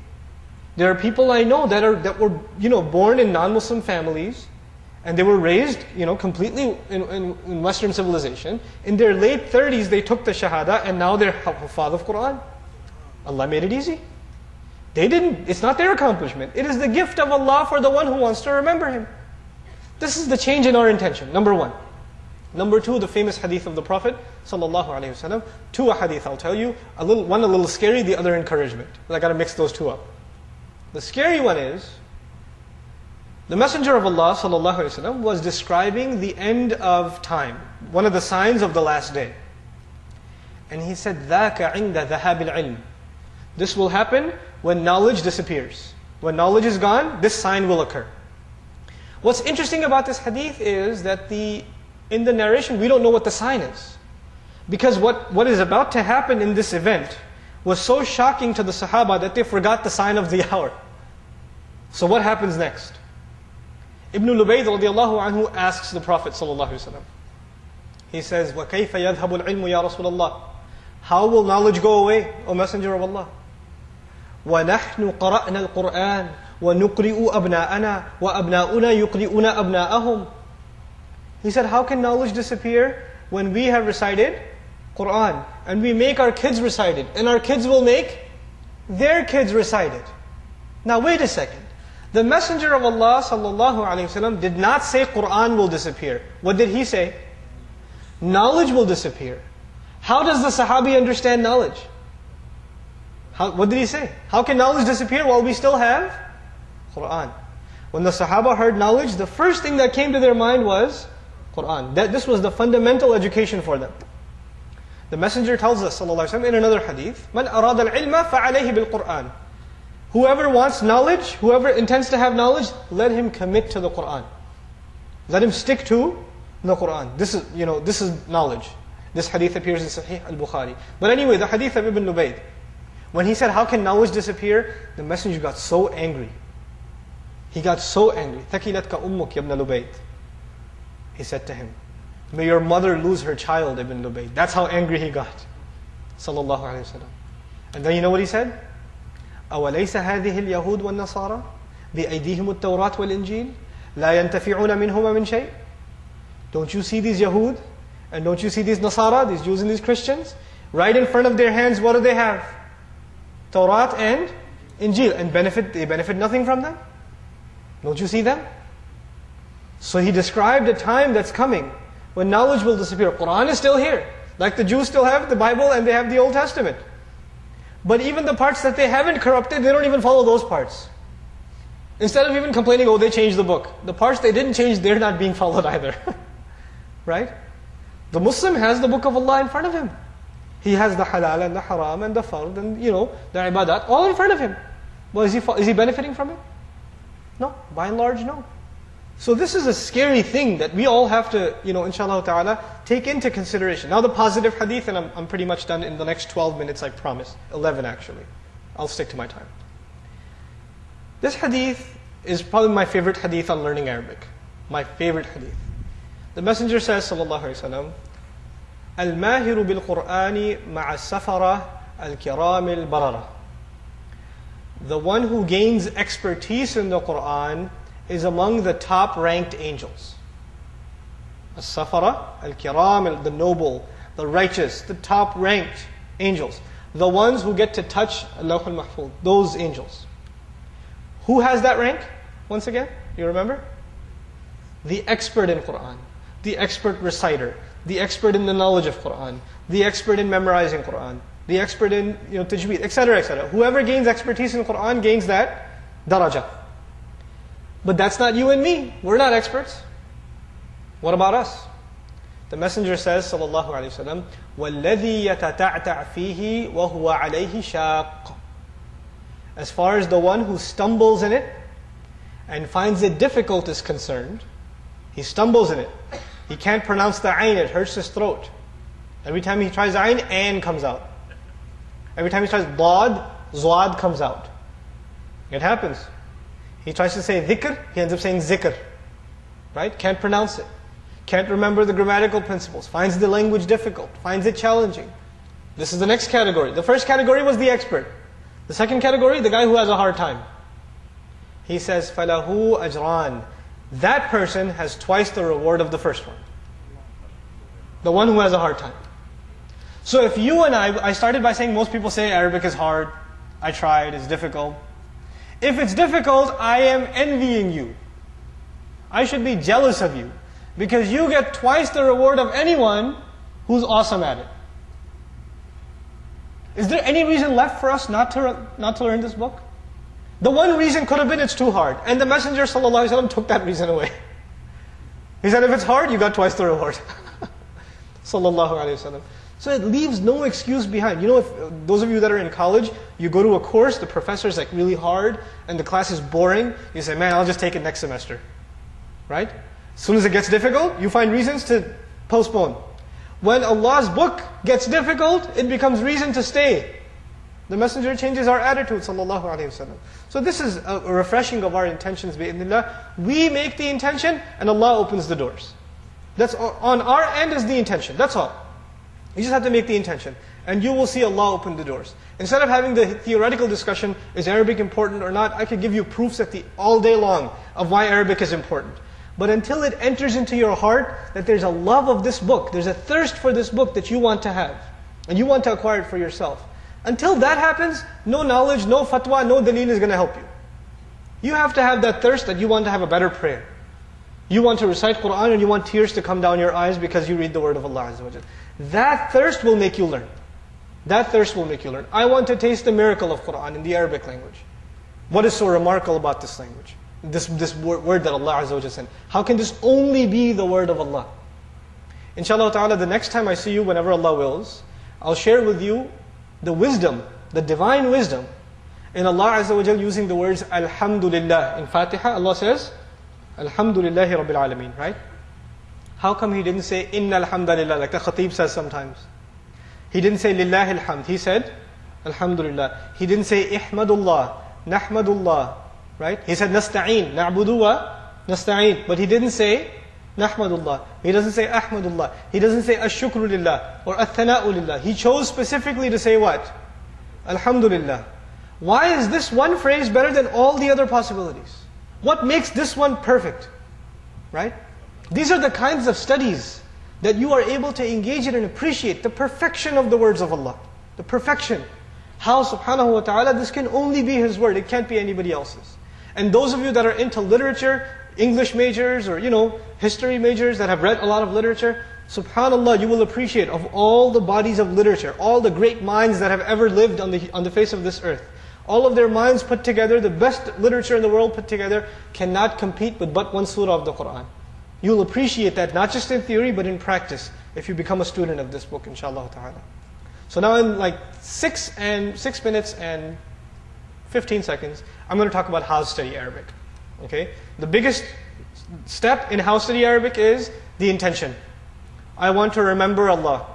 There are people I know that are that were you know born in non-Muslim families, and they were raised you know completely in, in, in Western civilization. In their late 30s, they took the Shahada, and now they're father of Quran. Allah made it easy. They didn't, it's not their accomplishment. It is the gift of Allah for the one who wants to remember Him. This is the change in our intention, number one. Number two, the famous hadith of the Prophet sallallahu alaihi wasallam. Two ahadith, I'll tell you. A little, one a little scary, the other encouragement. But I got to mix those two up. The scary one is the Messenger of Allah sallallahu alaihi wasallam was describing the end of time, one of the signs of the last day, and he said, "Thaka inda ilm." This will happen when knowledge disappears. When knowledge is gone, this sign will occur. What's interesting about this hadith is that the in the narration we don't know what the sign is. Because what, what is about to happen in this event was so shocking to the Sahaba that they forgot the sign of the hour. So what happens next? Ibn Lubayd radiallahu anhu asks the Prophet sallallahu alaihi wasallam, He says, وَكَيْفَ يَذْهَبُ الْعِلْمُ يَا رَسُولَ اللَّهِ How will knowledge go away, O Messenger of Allah? وَنَحْنُ قَرَأْنَا الْقُرْآنَ وَنُقْرِئُ أَبْنَاءَنَا وَأَبْنَاؤُنَا يُقْرِئُونَ أَبْنَاءَهُمْ He said, how can knowledge disappear when we have recited Quran and we make our kids recite it and our kids will make their kids recite it. Now wait a second. The Messenger of Allah sallallahu alaihi wasallam did not say Quran will disappear. What did he say? Knowledge will disappear. How does the Sahabi understand knowledge? How, what did he say? How can knowledge disappear while we still have Quran? When the Sahaba heard knowledge, the first thing that came to their mind was Quran. That this was the fundamental education for them. The Messenger tells us وسلم, in another hadith, Man arad al ilma fa'alayhi bil Quran. Whoever wants knowledge, whoever intends to have knowledge, let him commit to the Quran. Let him stick to the Quran. This is, you know, this is knowledge. This hadith appears in Sahih al-Bukhari. But anyway, the hadith of Ibn Lubayd. When he said, how can knowledge disappear? The messenger got so angry. He got so angry. ثَكِلَتْكَ أُمُّكَ يَبْنَ لُبَيْتَ He said to him, May your mother lose her child, Ibn Lubayd. That's how angry he got. Sallallahu Alaihi Wasallam. And then you know what he said? أوليس هذه اليهود والنصارى بأيديهم التوراة والإنجيل لا ينتفعون منهما من شيء Don't you see these Yahud? And don't you see these Nasara, these Jews and these Christians? Right in front of their hands, what do they have? Torah and Injil. And benefit they benefit nothing from them? Don't you see them? So he described a time that's coming when knowledge will disappear. Quran is still here. Like the Jews still have the Bible and they have the Old Testament. But even the parts that they haven't corrupted, they don't even follow those parts. Instead of even complaining, oh, they changed the book. The parts they didn't change, they're not being followed either. right? The Muslim has the book of Allah in front of him. He has the halal and the haram and the fard and, you know, the ibadat all in front of him. Well, is he, is he benefiting from it? No. By and large, no. So this is a scary thing that we all have to, you know, inshallah ta'ala, take into consideration. Now the positive hadith, and I'm, I'm pretty much done in the next 12 minutes, I promise. 11 actually. I'll stick to my time. This hadith is probably my favorite hadith on learning Arabic. My favorite hadith. The Messenger says, sallallahu alayhi wa sallam, الماهر بالقرآن مع السفرة الكرام البررة. The one who gains expertise in the Quran is among the top ranked angels. As-Safara, Al-Kiram, the noble, the righteous, the top ranked angels. The ones who get to touch al-Lawh al-Mahfuz, those angels. Who has that rank? Once again, you remember? The expert in Quran, the expert reciter, the expert in the knowledge of Quran, the expert in memorizing Quran, the expert in you know, tajweed, etc., etc. Whoever gains expertise in Quran gains that darajah. But that's not you and me. We're not experts. What about us? The Messenger says, sallallahu alayhi wasallam, وَالَّذِي يَتَتَعْتَعْ فِيهِ وَهُوَ عَلَيْهِ شَاقٌ As far as the one who stumbles in it and finds it difficult is concerned, he stumbles in it. He can't pronounce the ayn, it hurts his throat. Every time he tries ayn, an comes out. Every time he tries dad, zwad comes out. It happens. He tries to say dhikr, he ends up saying zikr. Right? Can't pronounce it. Can't remember the grammatical principles. Finds the language difficult. Finds it challenging. This is the next category. The first category was the expert. The second category, the guy who has a hard time. He says, فَلَهُ أَجْرَانِ That person has twice the reward of the first one. The one who has a hard time. So if you and I, I started by saying most people say Arabic is hard. I tried, it's difficult. If it's difficult, I am envying you. I should be jealous of you. Because you get twice the reward of anyone who's awesome at it. Is there any reason left for us not to, not to learn this book? The one reason could have been it's too hard. And the Messenger took that reason away. He said, if it's hard, you got twice the reward. Sallallahu Alaihi Wasallam. So it leaves no excuse behind. You know, if those of you that are in college, you go to a course, the professor is like really hard, and the class is boring. You say, "Man, I'll just take it next semester." Right? As soon as it gets difficult, you find reasons to postpone. When Allah's book gets difficult, it becomes reason to stay. The Messenger changes our attitude, sallallahu. So this is a refreshing of our intentions, bi'idhnillah. We make the intention, and Allah opens the doors. That's on our end is the intention. That's all. You just have to make the intention. And you will see Allah open the doors. Instead of having the theoretical discussion, is Arabic important or not, I could give you proofs the, all day long of why Arabic is important. But until it enters into your heart that there's a love of this book, there's a thirst for this book that you want to have, and you want to acquire it for yourself. Until that happens, no knowledge, no fatwa, no dalil is going to help you. You have to have that thirst that you want to have a better prayer. You want to recite Quran and you want tears to come down your eyes because you read the word of Allah That thirst will make you learn. That thirst will make you learn. I want to taste the miracle of Quran in the Arabic language. What is so remarkable about this language? This, this word that Allah Azza wa sent. How can this only be the word of Allah? Inshallah ta'ala, the next time I see you, whenever Allah wills, I'll share with you the wisdom, the divine wisdom in Allah Azza wa using the words Alhamdulillah. In Fatiha, Allah says, Alhamdulillahi Rabbil Alameen, right? How come he didn't say Inna Alhamdulillah, like the Khatib says sometimes? He didn't say Lillahi Alhamd. He said Alhamdulillah. He didn't say Ihmadullah, Nahmadullah, right? He said Nasta'een, Na'budu wa Nasta'een. But he didn't say Nahmadullah. He doesn't say Ahmadullah. He doesn't say Ashukru Lillah or Athana'u Lillah. He chose specifically to say what? Alhamdulillah. Why is this one phrase better than all the other possibilities? What makes this one perfect? Right? These are the kinds of studies that you are able to engage in and appreciate the perfection of the words of Allah. The perfection. How subhanahu wa ta'ala, this can only be His word, it can't be anybody else's. And those of you that are into literature, English majors or you know, history majors that have read a lot of literature, subhanallah, you will appreciate of all the bodies of literature, all the great minds that have ever lived on the, on the face of this earth. All of their minds put together, the best literature in the world put together, cannot compete with but one surah of the Quran. You'll appreciate that not just in theory but in practice if you become a student of this book, inshallah ta'ala. So now in like six and six minutes and 15 seconds, I'm going to talk about how to study Arabic. Okay? The biggest step in how to study Arabic is the intention. I want to remember Allah.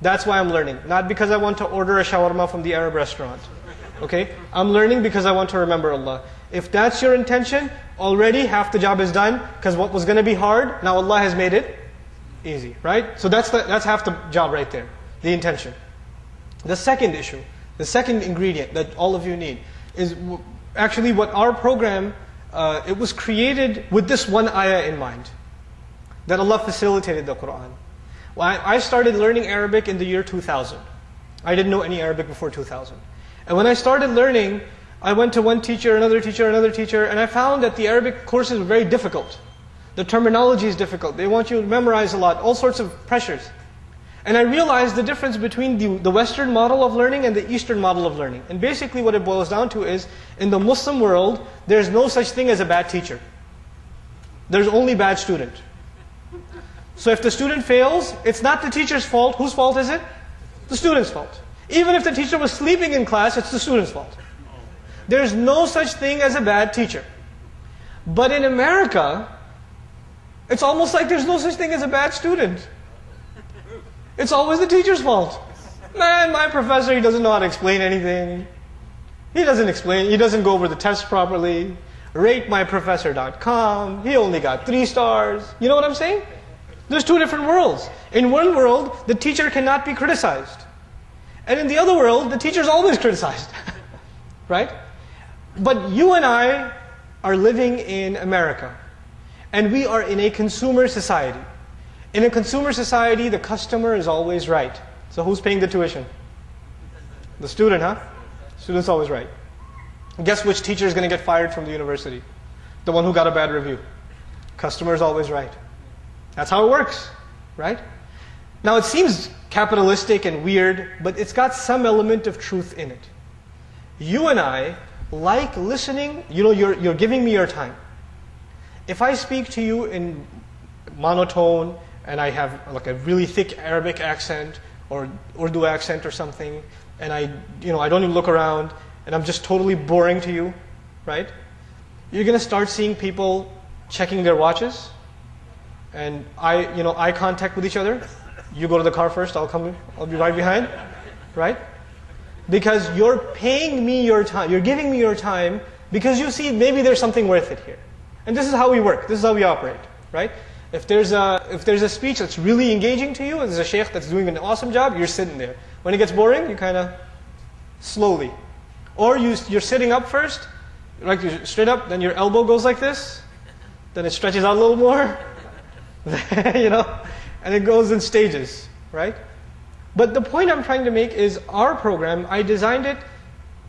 That's why I'm learning. Not because I want to order a shawarma from the Arab restaurant. Okay? I'm learning because I want to remember Allah. If that's your intention, already half the job is done because what was going to be hard, now Allah has made it easy, right? So that's, the, that's half the job right there, the intention. The second issue, the second ingredient that all of you need is actually what our program, uh, it was created with this one ayah in mind. That Allah facilitated the Quran. Well, I, I started learning Arabic in the year 2000. I didn't know any Arabic before 2000. And when I started learning, I went to one teacher, another teacher, another teacher, and I found that the Arabic courses were very difficult. The terminology is difficult. They want you to memorize a lot, all sorts of pressures. And I realized the difference between the, the Western model of learning and the Eastern model of learning. And basically what it boils down to is, in the Muslim world, there's no such thing as a bad teacher. There's only bad student. So if the student fails, it's not the teacher's fault. Whose fault is it? The student's fault. Even if the teacher was sleeping in class, it's the student's fault. There's no such thing as a bad teacher. But in America, it's almost like there's no such thing as a bad student. It's always the teacher's fault. Man, my professor, he doesn't know how to explain anything. He doesn't explain, he doesn't go over the test properly. RateMyProfessor.com, he only got three stars. You know what I'm saying? There's two different worlds. In one world, the teacher cannot be criticized. And in the other world, the teacher is always criticized. right? But you and I are living in America. And we are in a consumer society. In a consumer society, the customer is always right. So who's paying the tuition? The student, huh? Student's always right. Guess which teacher is going to get fired from the university? The one who got a bad review. Customer is always right. That's how it works, right? Now it seems capitalistic and weird, but it's got some element of truth in it. You and I like listening, you know, you're, you're giving me your time. If I speak to you in monotone and I have like a really thick Arabic accent or Urdu accent or something, and I, you know, I don't even look around and I'm just totally boring to you, right? You're going to start seeing people checking their watches and I, you know, eye contact with each other. You go to the car first, I'll come, I'll be right behind, right? Because you're paying me your time, you're giving me your time because you see maybe there's something worth it here. And this is how we work, this is how we operate, right? If there's a if there's a speech that's really engaging to you, and there's a sheikh that's doing an awesome job, you're sitting there. When it gets boring, you kind of slowly, or you you're sitting up first, like you're straight up, then your elbow goes like this, then it stretches out a little more, you know, and it goes in stages, right? But the point I'm trying to make is our program, I designed it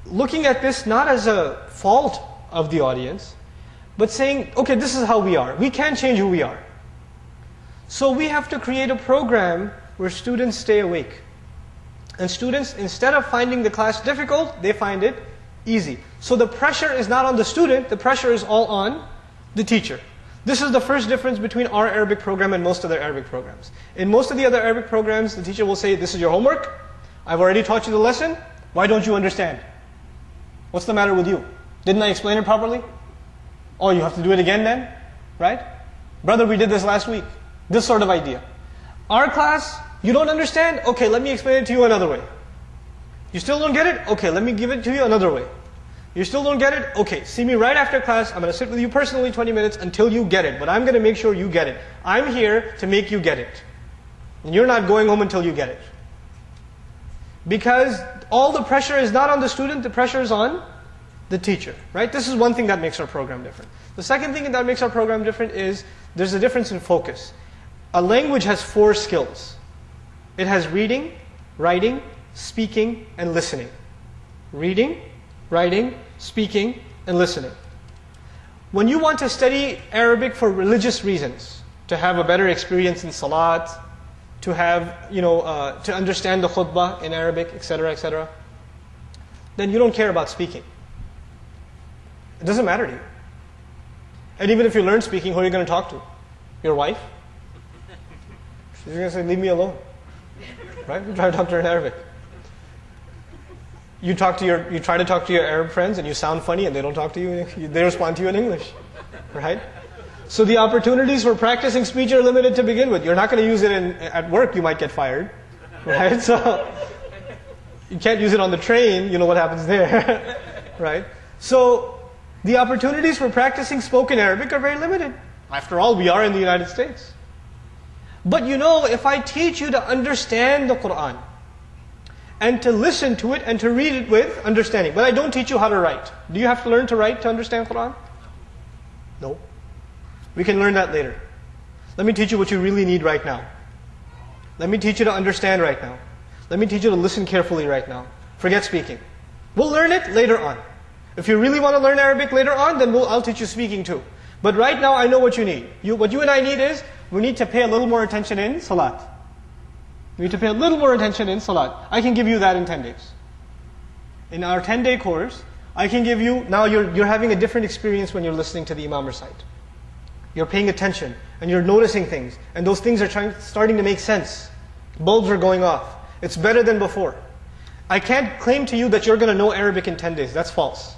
looking at this not as a fault of the audience, but saying, okay, this is how we are. We can't change who we are. So we have to create a program where students stay awake. And students, instead of finding the class difficult, they find it easy. So the pressure is not on the student, the pressure is all on the teacher. This is the first difference between our Arabic program and most other Arabic programs. In most of the other Arabic programs, the teacher will say, This is your homework. I've already taught you the lesson. Why don't you understand? What's the matter with you? Didn't I explain it properly? Oh, you have to do it again then? Right? Brother, we did this last week. This sort of idea. Our class, you don't understand? Okay, let me explain it to you another way. You still don't get it? Okay, let me give it to you another way. You still don't get it? Okay, see me right after class. I'm going to sit with you personally 20 minutes until you get it. But I'm going to make sure you get it. I'm here to make you get it. And you're not going home until you get it. Because all the pressure is not on the student, the pressure is on the teacher, right? This is one thing that makes our program different. The second thing that makes our program different is there's a difference in focus. A language has four skills. It has reading, writing, speaking, and listening. Reading, writing, speaking, and listening. When you want to study Arabic for religious reasons, to have a better experience in salat, to have, you know, uh, to understand the khutbah in Arabic, etc., etc., then you don't care about speaking. It doesn't matter to you. And even if you learn speaking, who are you going to talk to? Your wife? She's going to say, leave me alone. Right? You try to talk to her in Arabic. You talk to your, you try to talk to your Arab friends and you sound funny and they don't talk to you, they respond to you in English. Right? So the opportunities for practicing speech are limited to begin with. You're not going to use it in, at work, you might get fired. Right? So you can't use it on the train, you know what happens there. right? So the opportunities for practicing spoken Arabic are very limited. After all, we are in the United States. But you know, if I teach you to understand the Quran, and to listen to it and to read it with understanding. But I don't teach you how to write. Do you have to learn to write to understand Quran? No. We can learn that later. Let me teach you what you really need right now. Let me teach you to understand right now. Let me teach you to listen carefully right now. Forget speaking. We'll learn it later on. If you really want to learn Arabic later on, then we'll, I'll teach you speaking too. But right now, I know what you need. You, what you and I need is, we need to pay a little more attention in Salat. We need to pay a little more attention in Salat. I can give you that in 10 days. In our 10 day course, I can give you, now you're, you're having a different experience when you're listening to the Imam recite. You're paying attention and you're noticing things, and those things are trying, starting to make sense. Bulbs are going off. It's better than before. I can't claim to you that you're going to know Arabic in 10 days. That's false.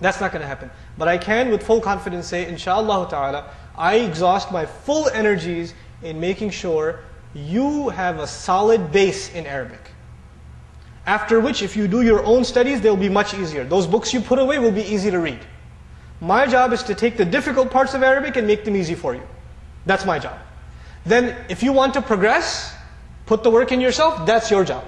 That's not going to happen. But I can with full confidence say, inshallah ta'ala, I exhaust my full energies in making sure you have a solid base in Arabic. After which, if you do your own studies, they'll be much easier. Those books you put away will be easy to read. My job is to take the difficult parts of Arabic and make them easy for you. That's my job. Then, if you want to progress, put the work in yourself, that's your job.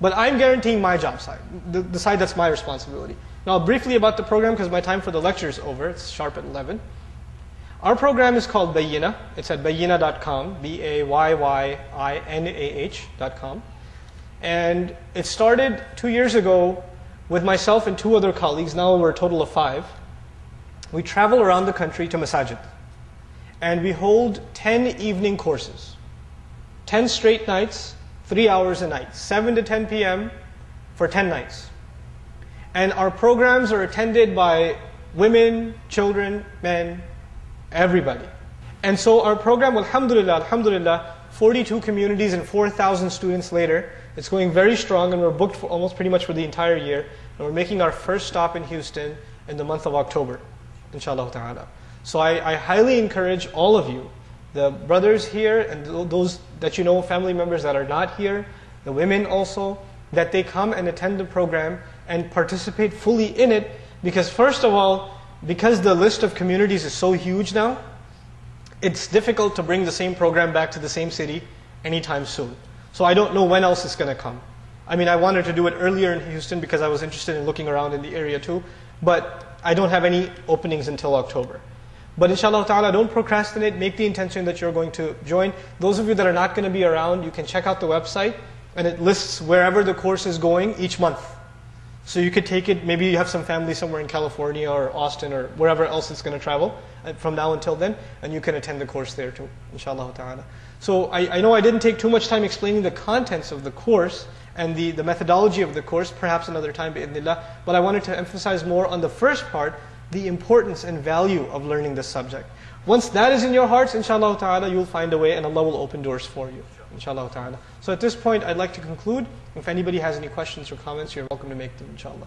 But I'm guaranteeing my job side, the, the side that's my responsibility. Now, briefly about the program, because my time for the lecture is over. It's sharp at 11. Our program is called Bayyinah. It's at bayyinah.com, B-A-Y-Y-I-N-A-H.com. And it started two years ago with myself and two other colleagues. Now we're a total of five we travel around the country to masajid. And we hold 10 evening courses. 10 straight nights, 3 hours a night. 7 to 10 p.m. for 10 nights. And our programs are attended by women, children, men, everybody. And so our program, alhamdulillah, alhamdulillah, 42 communities and 4,000 students later, it's going very strong and we're booked for almost pretty much for the entire year. And we're making our first stop in Houston in the month of October inshallah ta'ala. So I, I, highly encourage all of you, the brothers here and those that you know, family members that are not here, the women also, that they come and attend the program and participate fully in it because first of all, because the list of communities is so huge now, it's difficult to bring the same program back to the same city anytime soon. So I don't know when else it's going to come. I mean, I wanted to do it earlier in Houston because I was interested in looking around in the area too, but I don't have any openings until October. But inshallah ta'ala, don't procrastinate. Make the intention that you're going to join. Those of you that are not going to be around, you can check out the website and it lists wherever the course is going each month. So you could take it, maybe you have some family somewhere in California or Austin or wherever else it's going to travel uh, from now until then, and you can attend the course there too, inshallah ta'ala. So I, I know I didn't take too much time explaining the contents of the course and the, the methodology of the course, perhaps another time, bi'idhnillah, but I wanted to emphasize more on the first part, the importance and value of learning this subject. Once that is in your hearts, inshallah ta'ala, you'll find a way and Allah will open doors for you inshallah ta'ala. So at this point, I'd like to conclude. If anybody has any questions or comments, you're welcome to make them, inshallah.